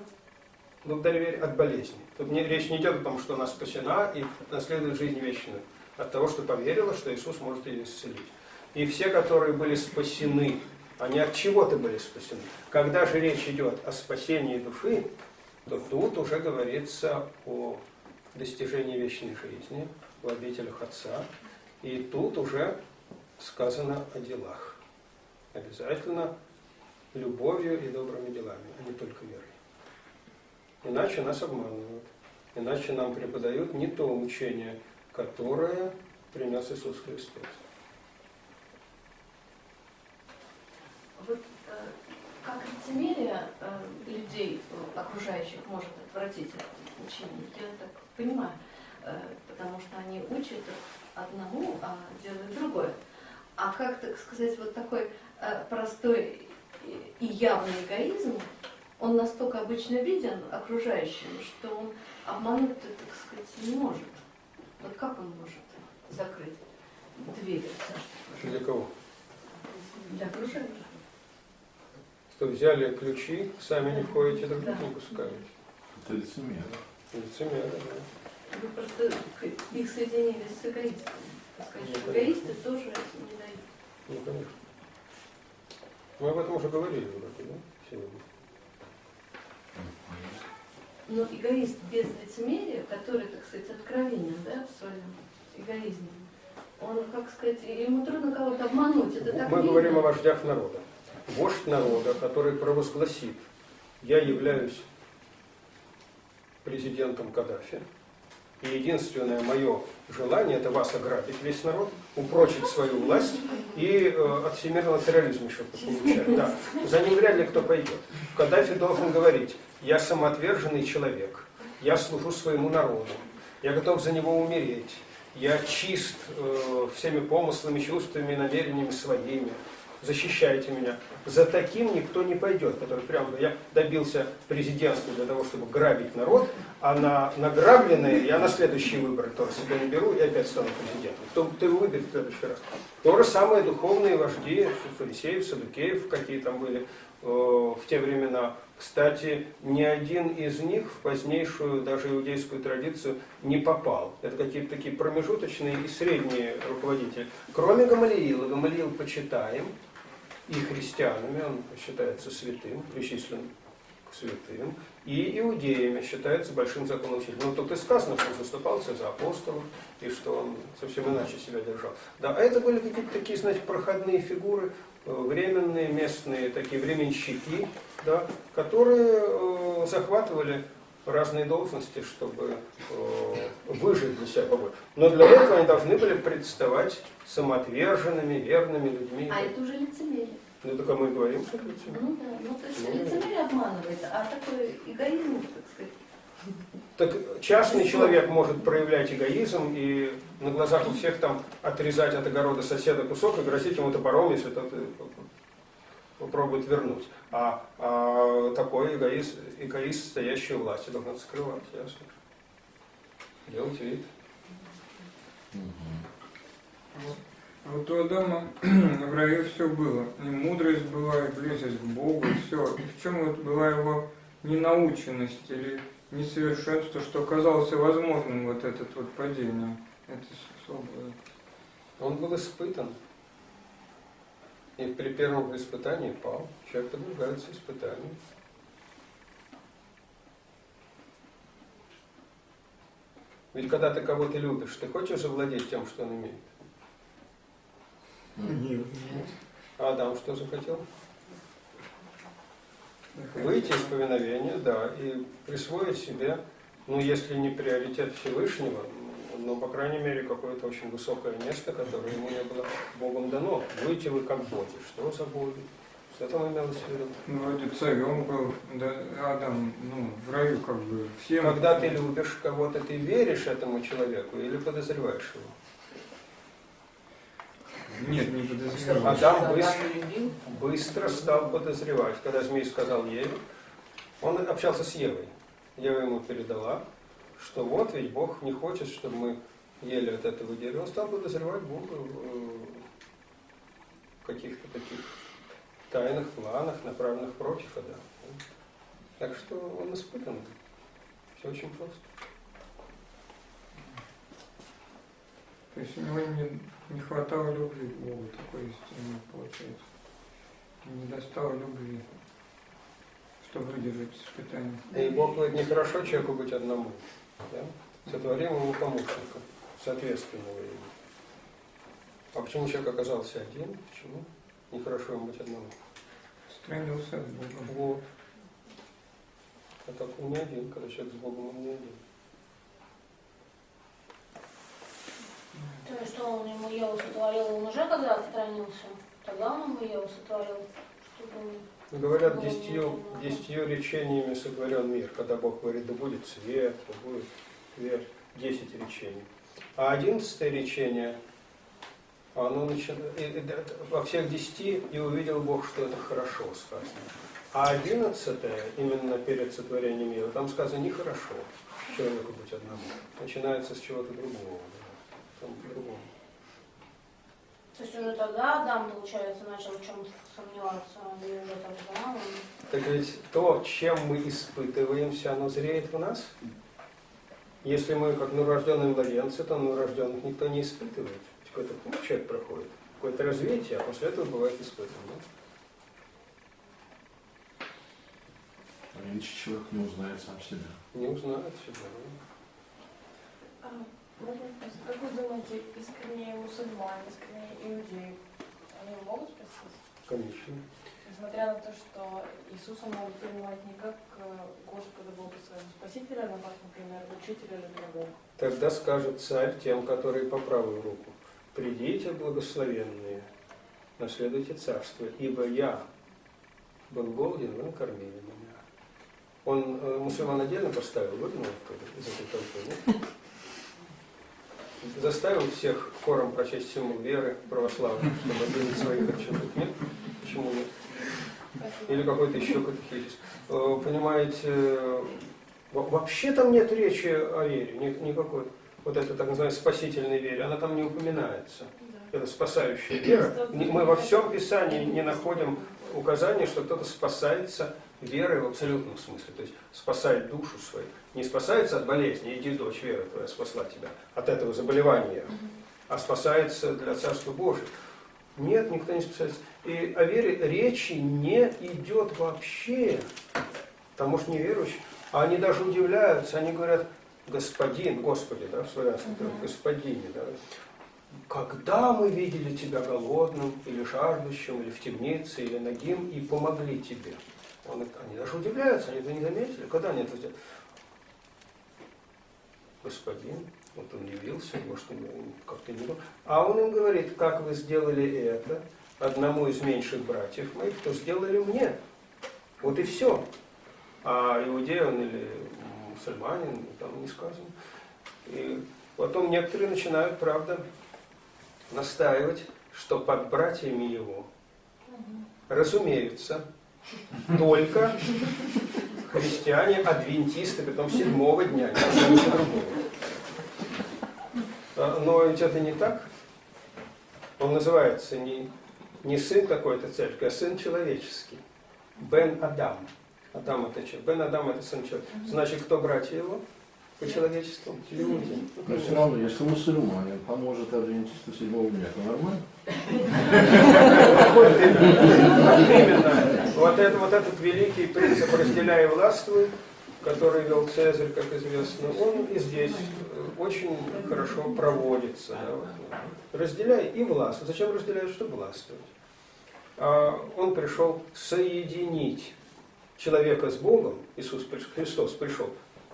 Благодаря вере от болезни. Тут не, речь не идет о том, что она спасена и наследует жизнь вечную. От того, что поверила, что Иисус может ее исцелить. И все, которые были спасены, они от чего-то были спасены. Когда же речь идет о спасении души, то тут уже говорится о достижении вечной жизни в обителях Отца. И тут уже сказано о делах. Обязательно любовью и добрыми делами, а не только верой. Иначе нас обманывают. Иначе нам преподают не то учение, которое принес Иисус Христос. Вот э, как лицемерие э, людей э, окружающих может отвратить от учения, я так понимаю, потому что они учат одному, а делают другое. А как, так сказать, вот такой простой и- явный эгоизм, он настолько обычно виден окружающим, что он обмануть, так сказать, не может. Вот как он может закрыть Царство Для кого? Для окружающих? Что взяли ключи, сами не входите, других не пускаете. Это лицемерие. Лицемеры, да. Вы просто их соединили с эгоистами. Так сказать, что эгоисты тоже не дают. Ну, конечно. Мы об этом уже говорили вроде, да, сегодня. Но эгоист без лицемерия, который, так сказать, откровенен да, в своем эгоизме, он, как сказать, ему трудно кого-то обмануть. Это так Мы видно. говорим о вождях народа. Вождь народа, который провозгласит, я являюсь президентом Каддафи, и единственное мое желание это вас ограбить, весь народ, упрочить свою власть и э, от всемирного терроризма еще получать. Да. За ним вряд ли кто пойдет. Каддафи должен говорить, я самоотверженный человек, я служу своему народу, я готов за него умереть, я чист э, всеми помыслами, чувствами, намерениями своими, защищайте меня. За таким никто не пойдет, который прямо говорит, я добился президентства для того, чтобы грабить народ, а на награбленное я на следующий выбор тоже себя не беру и опять стану президентом. Кто, его выберет в следующий раз? То же самое духовные вожди, фарисеев, садукеев, какие там были э, в те времена. Кстати, ни один из них в позднейшую даже иудейскую традицию не попал. Это какие-то такие промежуточные и средние руководители. Кроме Гамалиила. Гамалиил почитаем и христианами, он считается святым, причислен к святым, и иудеями считается большим законоучителем. Ну, тут и сказано, что он заступался за апостолов, и что он совсем иначе себя держал. Да, а это были какие-то такие, знаете, проходные фигуры, э, временные, местные, такие временщики, да, которые э, захватывали разные должности, чтобы э, выжить для себя побольше. Но для этого они должны были представать самоотверженными, верными людьми. А это уже лицемерие. Ну, только мы говорим, что это лицемерие. Ну да, ну то есть Ну, лицемерие обманывает, а такой эгоизм, так сказать, Так частный человек может проявлять эгоизм и на глазах у всех там отрезать от огорода соседа кусок и грозить ему топором, если тот э, попробует вернуть. А, а такой эгоист, эгоист, стоящий у власти, должен скрывать, ясно. Делать вид. А Вот у Адама (clears throat) в раю все было. И мудрость была, и близость к Богу, и все. И в чем вот была его ненаученность или несовершенство, что оказалось возможным вот этот вот падение? Это свобода. Он был испытан. И при первом испытании пал. Человек подвергается испытанию. Ведь когда ты кого-то любишь, ты хочешь завладеть тем, что он имеет? Нет. А Адам что захотел? Выйти из повиновения, да, и присвоить себе, ну, если не приоритет Всевышнего, но, по крайней мере, какое-то очень высокое место, которое ему не было Богом дано. Выйти вы как боги. Что за боги? Что там имелось в виду? Ну, вроде царем был, да, Адам, ну, в раю как бы всем. Когда ты любишь кого-то, ты веришь этому человеку или подозреваешь его? Нет, не подозревал. Адам быстро, быстро стал подозревать. Когда змей сказал Еве, он общался с Евой. Ева ему передала, что вот ведь Бог не хочет, чтобы мы ели от этого дерева. Он стал подозревать Бога в каких-то таких тайных планах, направленных против Адама. Так что он испытан. Все очень просто. То есть у него не, не хватало любви к Богу, такой истины получается. Не достало любви, чтобы выдержать испытание. И Бог говорит, нехорошо человеку быть одному. Да? Сотворим ему помощника, соответственного ему. А почему человек оказался один? Почему? Нехорошо ему быть одному. Странился с Богом. Вот. А так он не один, когда человек с Богом, он не один. То есть, что он ему Еву сотворил, он уже когда отстранился? Тогда он ему Еву сотворил, чтобы он... Говорят, десятью, десятью речениями сотворен мир, когда Бог говорит, да будет свет, да будет свет, десять речений. А одиннадцатое речение, оно начинает, во всех десяти и увидел Бог, что это хорошо сказано. А одиннадцатое, именно перед сотворением мира, там сказано нехорошо человеку быть одному. Начинается с чего-то другого. да. Там по-другому. То есть уже тогда Адам, получается, начал в чем-то сомневаться, и уже тогда он... Так ведь то, чем мы испытываемся, оно зреет в нас. Если мы как новорожденные младенцы, то новорожденных никто не испытывает. Какой-то путь человек проходит, какое-то развитие, а после этого бывает испытывание. А Иначе человек не узнает сам себя. Не узнает себя. А, можно спросить, как вы думаете, искренние мусульмане, искренние иудеи, они могут спастись? Конечно. Несмотря на то, что Иисуса могут принимать не как э, Господа Бога своего Спасителя, но как, например, учителя или друга. Тогда скажет царь тем, которые по правую руку, «Придите, благословенные, наследуйте царство, ибо я был голоден, вы накормили меня». Он э, мусульман отдельно поставил, выгнал из этой толпы, нет? Заставил всех хором прочесть символ веры православных, чтобы обидеть своих отчетов, нет? Почему нет? Или какой-то еще катехизис. Э, Понимаете, во- вообще там нет речи о вере, ни- никакой. Вот это так называемой спасительной вере, она там не упоминается. Это спасающая вера. Мы во всем Писании не находим указания, что кто-то спасается верой в абсолютном смысле. То есть спасает душу свою. Не спасается от болезни, иди, дочь, вера твоя спасла тебя от этого заболевания, а спасается для Царства Божьего. Нет, никто не спасается. И о вере речи не идет вообще. Потому что неверующие, а они даже удивляются, они говорят, господин, Господи, да, в славянском, Мгм. господине, да, когда мы видели тебя голодным, или жаждущим, или в темнице, или нагим, и помогли тебе. Он, они даже удивляются, они этого не заметили. Когда они это сделали? Господин, вот он явился, может, как-то не был. А он им говорит, как вы сделали это одному из меньших братьев моих, то сделали мне. Вот и все. А иудей он или мусульманин, там не сказано. И потом некоторые начинают, правда, настаивать, что под братьями его разумеются только христиане, адвентисты, потом седьмого дня, ничего другого. А, Но ведь это не так. Он называется не, не сын какой-то церкви, а сын человеческий. Бен Адам. Адам это что? Бен Адам это сын человека. Значит, кто братья его? По человечеству? Люди. Но все равно, если мусульманин поможет адвентисту седьмого дня, то нормально? Именно. Вот, это, вот этот великий принцип «разделяй властвуй», который вел Цезарь, как известно, он и здесь очень хорошо проводится. да. Разделяй и властвуй. Зачем разделяют? Чтобы властвовать. А Он пришел соединить человека с Богом, Иисус Христос пришел,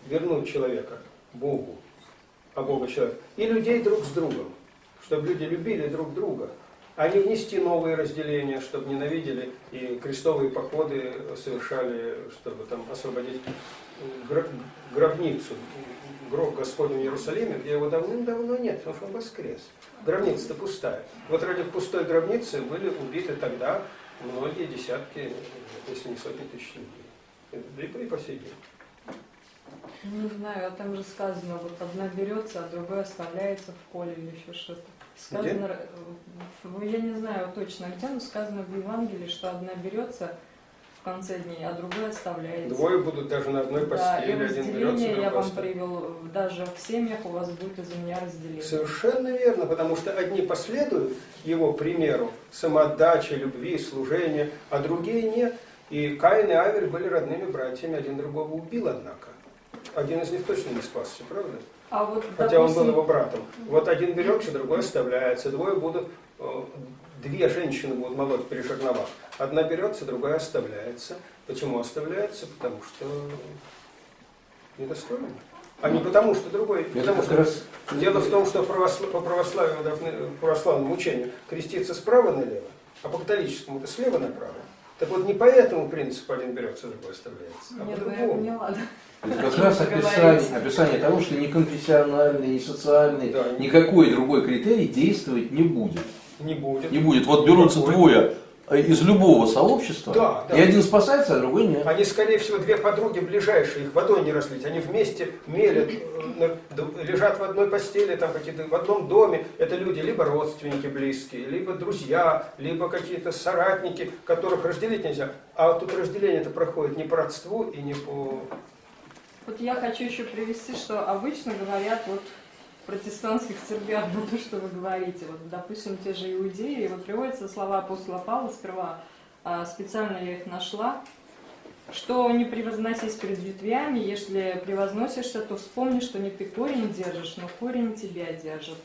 вернуть человека Богу, а Бога человек, и людей друг с другом, чтобы люди любили друг друга, а не внести новые разделения, чтобы ненавидели и крестовые походы совершали, чтобы там освободить гро- гробницу, гроб Господня в Иерусалиме, где его давным-давно нет, потому что он воскрес. Гробница-то пустая. Вот ради пустой гробницы были убиты тогда многие десятки, если не сотни тысяч людей. Да и по сей день. Не знаю, а там же сказано, вот одна берется, а другая оставляется в поле или еще что-то. Сказано, в- я не знаю точно где, но сказано в Евангелии, что одна берется в конце дней, а другая оставляется. Двое будут даже на одной Да, и постели, один берется, разделение я вам привел, даже в семьях у вас будет из-за меня разделение. Совершенно верно, потому что одни последуют его примеру самоотдачи, любви, служения, а другие нет. И Каин и Авель были родными братьями, один другого убил, однако. Один из них точно не спасся, правда? А вот, Хотя он был допустим, его братом. Вот один берется, другой оставляется. Двое будут, э, две женщины будут молоть при жерновах. Одна берется, другая оставляется. Почему оставляется? Потому что недостойны. А не потому, что другой. Это Потому что раз дело в том, что православ- по православию по православному учению креститься справа налево, а по католическому это слева направо. Так вот не по этому принципу один берется, другой оставляется, а Нет, по ну другому. Это (laughs) как раз описание, описание того, что ни конфессиональный, ни социальный, Да. никакой другой критерий действовать не будет. Не будет. Не будет. Вот берутся Какой? двое из любого сообщества, Да, да. и один спасается, а другой нет. Они, скорее всего, две подруги ближайшие, их водой не разлить. Они вместе мелят, э, лежат в одной постели, там какие-то в одном доме. Это люди либо родственники близкие, либо друзья, либо какие-то соратники, которых разделить нельзя. А тут разделение это проходит не по родству и не по... Вот я хочу еще привести, что обычно говорят вот протестантских церквях, ну то, что вы говорите, вот, допустим, те же иудеи, вот приводятся слова апостола Павла сперва, а, специально я их нашла, что не превозносись перед ветвями, если превозносишься, то вспомни, что не ты корень держишь, но корень тебя держит.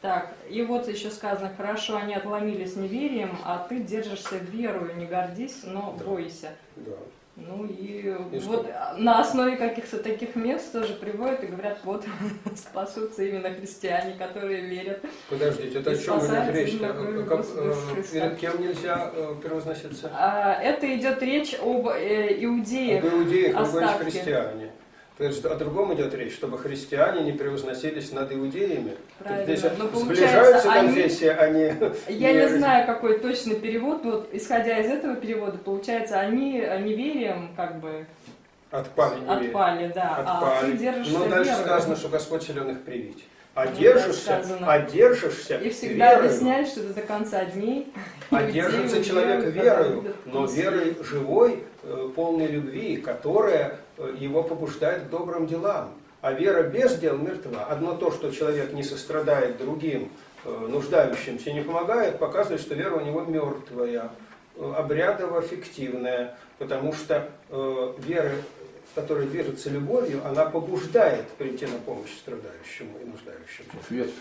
Так, и вот еще сказано, хорошо, они отломились неверием, а ты держишься верою, не гордись, но бойся. Да. Ну и, И вот на основе каких-то таких мест тоже приводят и говорят, вот (laughs) спасутся именно христиане, которые верят. Подождите, это о чем идет речь? именно Как, э, перед кем нельзя э, превозноситься? А, это идет речь об э, иудеях. Об иудеях, вы говорите христиане. То есть о другом идет речь, чтобы христиане не превозносились над иудеями. Правильно. Здесь Но сближаются они- конфессии, они... Я не знаю, какой точный перевод, но вот исходя из этого перевода, получается, они э, неверием как бы Отпали неверие. отпали, да, а Отпали. ты держишься Но дальше верою. сказано, что Господь силен их привить. А Ну, да, держишься, сказано. а держишься И всегда верою. объясняешь, что это до конца дней. (laughs) А Иудеи держится веруют, человек верою, но верой живой, э, полной любви, которая его побуждает к добрым делам. А вера без дел мертва. Одно то, что человек не сострадает другим, э, нуждающимся, не помогает, показывает, что вера у него мертвая, э, обрядово-фиктивная, потому что э, вера, которая движется любовью, она побуждает прийти на помощь страдающему и нуждающемуся. Ветвь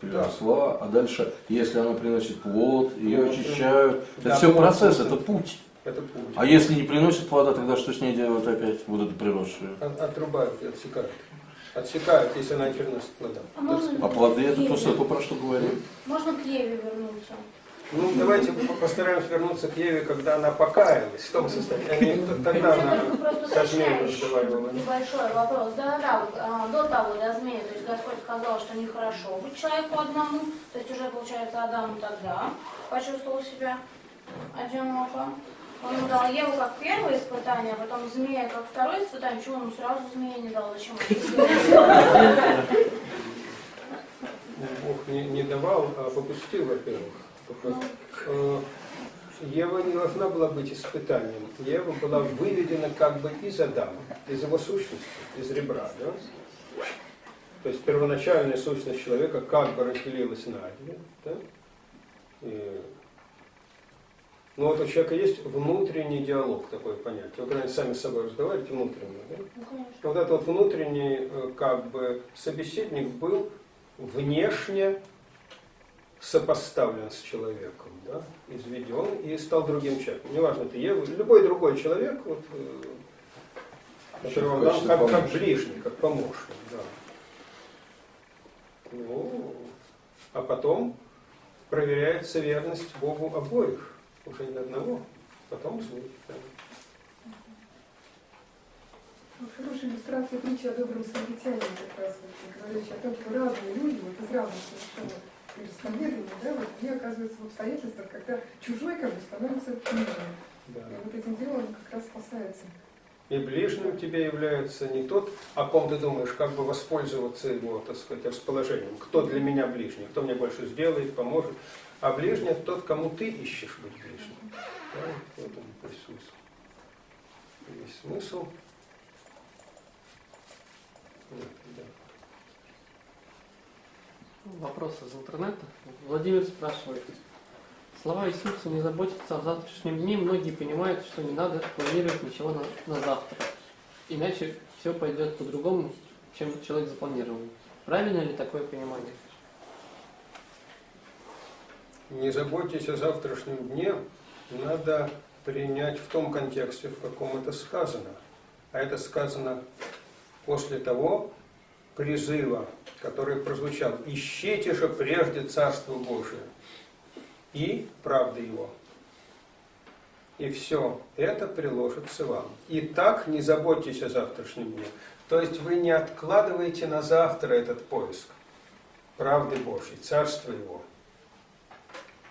приросла, а дальше, если она приносит плод, ее очищают. да, это все процесс, это путь. Это путь. А если не приносит плода, тогда что с ней делают опять, приросшую? От- Отрубают и отсекают. Отсекают, если она не переносит плода. А можно А плоды это то, что, про что говорим. Можно к Еве вернуться? Ну, давайте по- постараемся вернуться к Еве, когда она покаялась, в том состоянии. Тогда она Ну, просто со уточняющий разговаривала. небольшой вопрос. Да-да-да, вот, а, до того, до змеи, то есть Господь сказал, что нехорошо быть человеку одному, то есть уже, получается, Адам тогда почувствовал себя одиноко. Он дал Еву как первое испытание, а потом змея как второе испытание. Почему он сразу змея не дал? Зачем сделал? Бог не, не давал, а попустил, во-первых. Э, Ева не должна была быть испытанием. Ева была выведена как бы из Адама, из его сущности, из ребра. Да? То есть первоначальная сущность человека как бы разделилась на две. Да? И- Ну вот у человека есть внутренний диалог, такое понятие. Вы когда сами с собой разговариваете внутренне. Да? Ну, конечно. Вот этот вот внутренний э, как бы собеседник был внешне сопоставлен с человеком, да, изведен и стал другим человеком. Неважно, это Ева, любой другой человек, вот, э, дал Хочется как, как помочь. ближний, как помощник. Да. Ну, а потом проверяется верность Богу обоих, уже не одного, потом змей. да. Хорошая иллюстрация притчи о добром самаритянине как раз, вот, говорящая о том, что разные люди, вот из разных совершенно вероисповеданий, да, вот они оказываются в обстоятельствах, когда чужой как бы становится ближним. Да. И вот этим делом он как раз спасается. И ближним тебе является не тот, о ком ты думаешь, как бы воспользоваться его, так сказать, расположением. Кто для меня ближний, кто мне больше сделает, поможет. А ближний тот, кому ты ищешь быть ближним. Да, вот он весь смысл. Весь смысл. Да. Вопрос из интернета. Владимир спрашивает. Слова Иисуса «не заботиться о завтрашнем дне» многие понимают, что не надо планировать ничего на, на завтра. Иначе все пойдет по-другому, чем человек запланировал. Правильно ли такое понимание? Не заботьтесь о завтрашнем дне, надо принять в том контексте, в каком это сказано. А это сказано после того призыва, который прозвучал «Ищите же прежде Царство Божие и правды Его». И все это приложится вам. И так не заботьтесь о завтрашнем дне. То есть вы не откладываете на завтра этот поиск правды Божьей, Царства Его.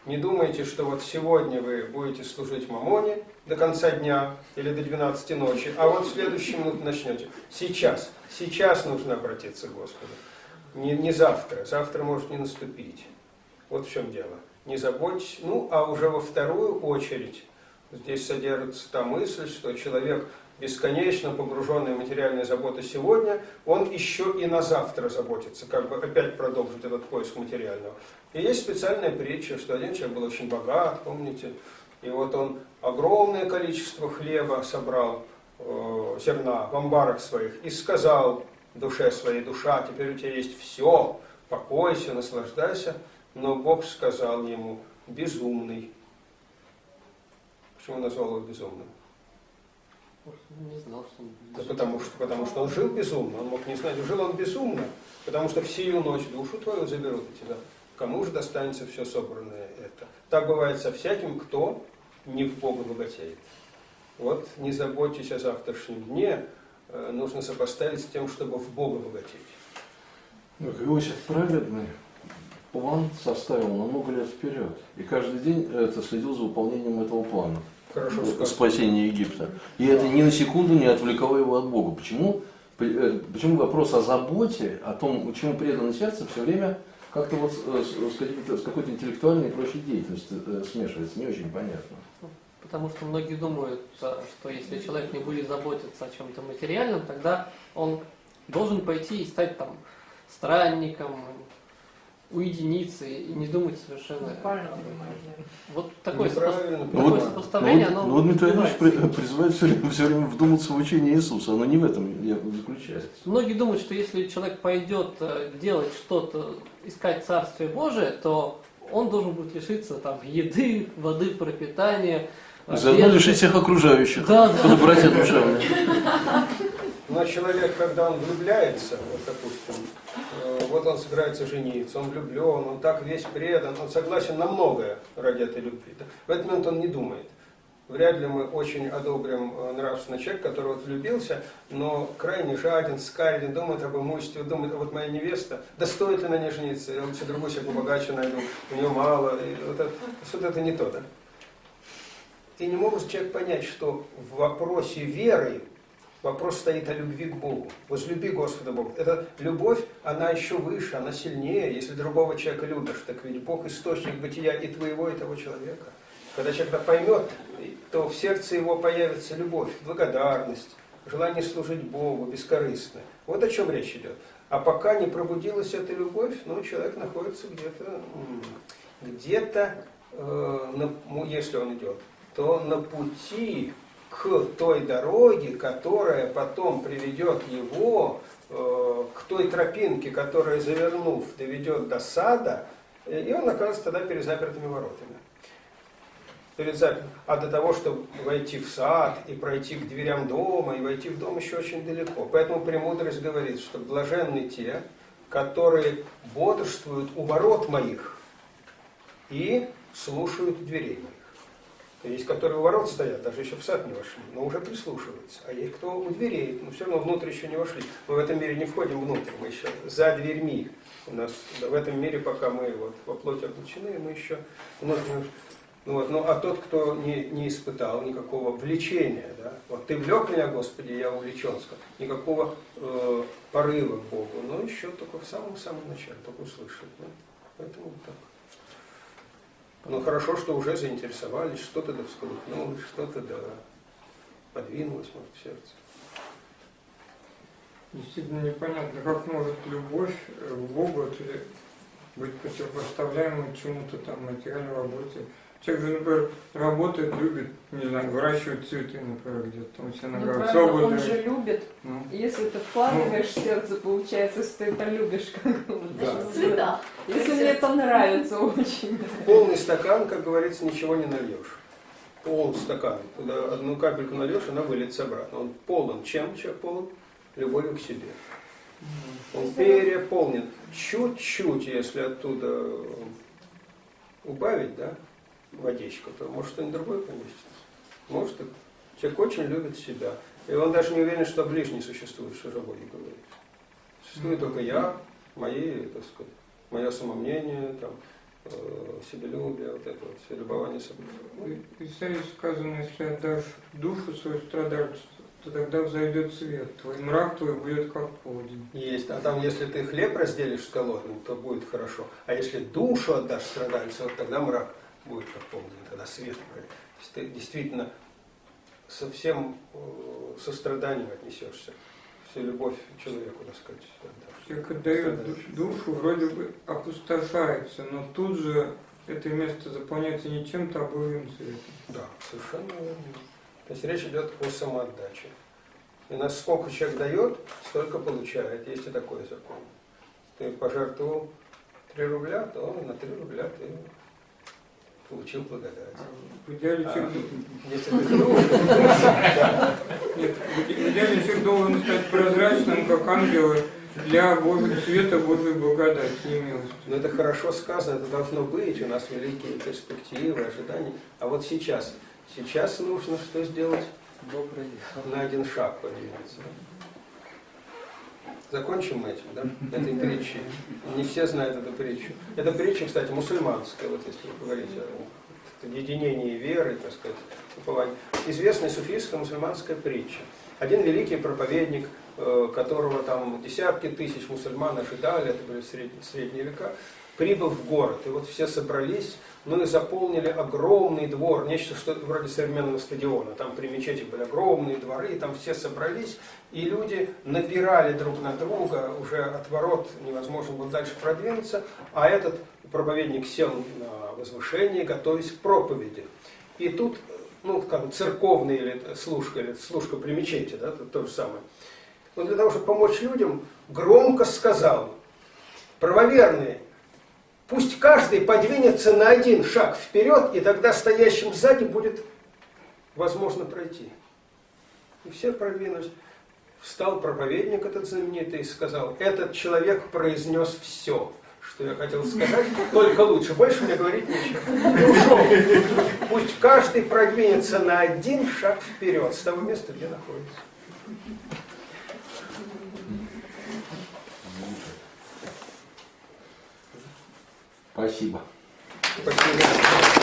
Не думайте, что вот сегодня вы будете служить Мамоне до конца дня или до 12 ночи, а вот в следующую минуту начнете. Сейчас, сейчас нужно обратиться к Господу. Не, не завтра, завтра может не наступить. Вот в чем дело. Не заботьтесь. Ну, а уже во вторую очередь здесь содержится та мысль, что человек бесконечно погруженный в материальные заботы сегодня, он еще и на завтра заботится, как бы опять продолжить этот поиск материального. И есть специальная притча, что один человек был очень богат, помните, и вот он огромное количество хлеба собрал, э, зерна в амбарах своих, и сказал душе своей, душа, теперь у тебя есть все, покойся, наслаждайся, но Бог сказал ему, безумный. Почему назвал его безумным? Не знал, что он... Да потому что, потому что он жил безумно, он мог не знать, жил он безумно, потому что в сию ночь душу твою заберут у тебя. Кому же достанется все собранное это? Так бывает со всяким, кто не в Бога богатеет. Вот не заботьтесь о завтрашнем дне, э, нужно сопоставить с тем, чтобы в Бога богатеть. Ну, Иосиф праведный план составил на много лет вперед. И каждый день это следил за выполнением этого плана. Хорошо Э, спасения Египта. И это ни на секунду не отвлекало его от Бога. Почему? Э, Почему вопрос о заботе, о том, чему предано сердце, все время как-то вот э, с, с какой-то- интеллектуальной и прочей деятельностью э, смешивается, не очень понятно. Потому что многие думают, э, что если человек не будет заботиться о чем-то материальном, тогда он должен пойти и стать там странником, уединиться и не думать совершенно. Да. Вот такое, сопо- Ну такое вот, сопоставление, ну, вот- оно ну вот Дмитрий Ильич убивает. при- призывает все время, все время вдуматься в учение Иисуса. Оно не в этом я заключается. Многие думают, что если человек пойдет э, делать что-то, искать Царствие Божие, то он должен будет лишиться там еды, воды, пропитания. И заодно одежды. лишить всех окружающих. Да, да. Братья душевные. Но человек, когда он влюбляется, вот, допустим, э, вот он собирается жениться, он влюблен, он так весь предан, он согласен на многое ради этой любви. В этот момент он не думает. Вряд ли мы очень одобрим э, нравственный человек, который вот влюбился, но крайне жаден, скариден, думает об имуществе, думает, а вот моя невеста, да стоит ли на ней жениться, я лучше другую себе побогаче найду, у нее мало, и вот это, вот это не то, да? И не может человек понять, что в вопросе веры Вопрос стоит о любви к Богу. Возлюби Господа Бога. Эта любовь, она еще выше, она сильнее. Если другого человека любишь, так ведь Бог источник бытия и твоего, и того человека. Когда человек поймет, то в сердце его появится любовь, благодарность, желание служить Богу, бескорыстно. Вот о чем речь идет. А пока не пробудилась эта любовь, ну, человек находится где-то, где-то, э, если он идет, то на пути к той дороге, которая потом приведет его э, к той тропинке, которая, завернув, доведет до сада, э, и он оказывается тогда перед запертыми воротами. Перед запер- А до того, чтобы войти в сад и пройти к дверям дома, и войти в дом еще очень далеко. Поэтому премудрость говорит, что блаженны те, которые бодрствуют у ворот моих и слушают дверей. Есть, которые у ворот стоят, даже еще в сад не вошли, но уже прислушиваются. А есть, кто у дверей, но все равно внутрь еще не вошли. Мы в этом мире не входим внутрь, мы еще за дверьми. У нас в этом мире, пока мы вот во плоти облачены, мы еще. Ну, вот, ну, а тот, кто не, не испытал никакого влечения, да, вот ты влек меня, Господи, я увлечен, никакого э, порыва к Богу, но еще только в самом-самом начале, только услышал. Да? Поэтому вот так. Ну хорошо, что уже заинтересовались, что-то да всколыхнулось, что-то да подвинулось, может, в сердце. Действительно непонятно, как может любовь э, к Богу это быть противопоставляемой чему-то там материальной работе. Человек же, например, работает, любит, не знаю, выращивает цветы, например, где-то там себя на Ну, Всё он же любит. ну, Если ты вкладываешь в сердце, получается, если ты это любишь, как Да. Цвета. Если мне это нравится очень. В полный стакан, как говорится, ничего не нальешь. Полный стакан. Туда одну капельку нальешь, она выльется обратно. Он полон. Чем человек полон? любовью к себе. Он переполнен. Чуть-чуть, если оттуда убавить, да, водичку, то может что-нибудь другое поместится. Может, и человек очень любит себя. И он даже не уверен, что ближний существует, что же Боги говорит. Существует только я, мои, так сказать, мое самомнение, там, э, себелюбие, вот это вот, все любование собой. В Исаии сказано, если отдашь душу свою страдальцу, то тогда взойдет свет, твой мрак твой будет как полдень. Есть. А там, если ты хлеб разделишь с голодным, то будет хорошо. А если душу отдашь страдальцу, вот тогда мрак будет как полдень, тогда свет ты действительно со всем э, состраданием отнесешься. Всю любовь человеку, так сказать. Человек отдает душ- душу, вроде бы опустошается, но тут же это место заполняется не чем-то, а боевым цветом. Да, совершенно верно. То есть речь идет о самоотдаче. И насколько человек дает, столько получает. Есть и такой закон. Ты пожертвовал 3 рубля, то на 3 рубля ты получил благодать. В идеале А, человек, если ты душу, да. нет, в идеале человек должен стать прозрачным, как ангелы, для Божьего света, Божьей благодати и милости. Но это хорошо сказано, это должно быть, у нас великие перспективы, ожидания. А вот сейчас, сейчас нужно что сделать? Добрый На один шаг подвинуться. Закончим мы этим, да, этой притчей. Не все знают эту притчу. Эта притча, кстати, мусульманская, вот если говорить о единении веры, так сказать, упования. Известная суфийская мусульманская притча. Один великий проповедник, э, которого там десятки тысяч мусульман ожидали, это были средние века, прибыл в город. И вот все собрались, ну и заполнили огромный двор, нечто что вроде современного стадиона. Там при мечети были огромные дворы, и там все собрались, и люди напирали друг на друга, уже от ворот невозможно было дальше продвинуться, а этот проповедник сел на возвышение, готовясь к проповеди. И тут, ну, как церковная или служка, или служка при мечети, да, то, то же самое. Он для того, чтобы помочь людям, громко сказал, правоверные, Пусть каждый подвинется на один шаг вперед, и тогда стоящим сзади будет возможно пройти. И все продвинулись. Встал проповедник этот знаменитый и сказал, этот человек произнес все, что я хотел сказать, только лучше. Больше мне говорить нечего. Ушел. Пусть каждый продвинется на один шаг вперед с того места, где находится. Спасибо. Спасибо.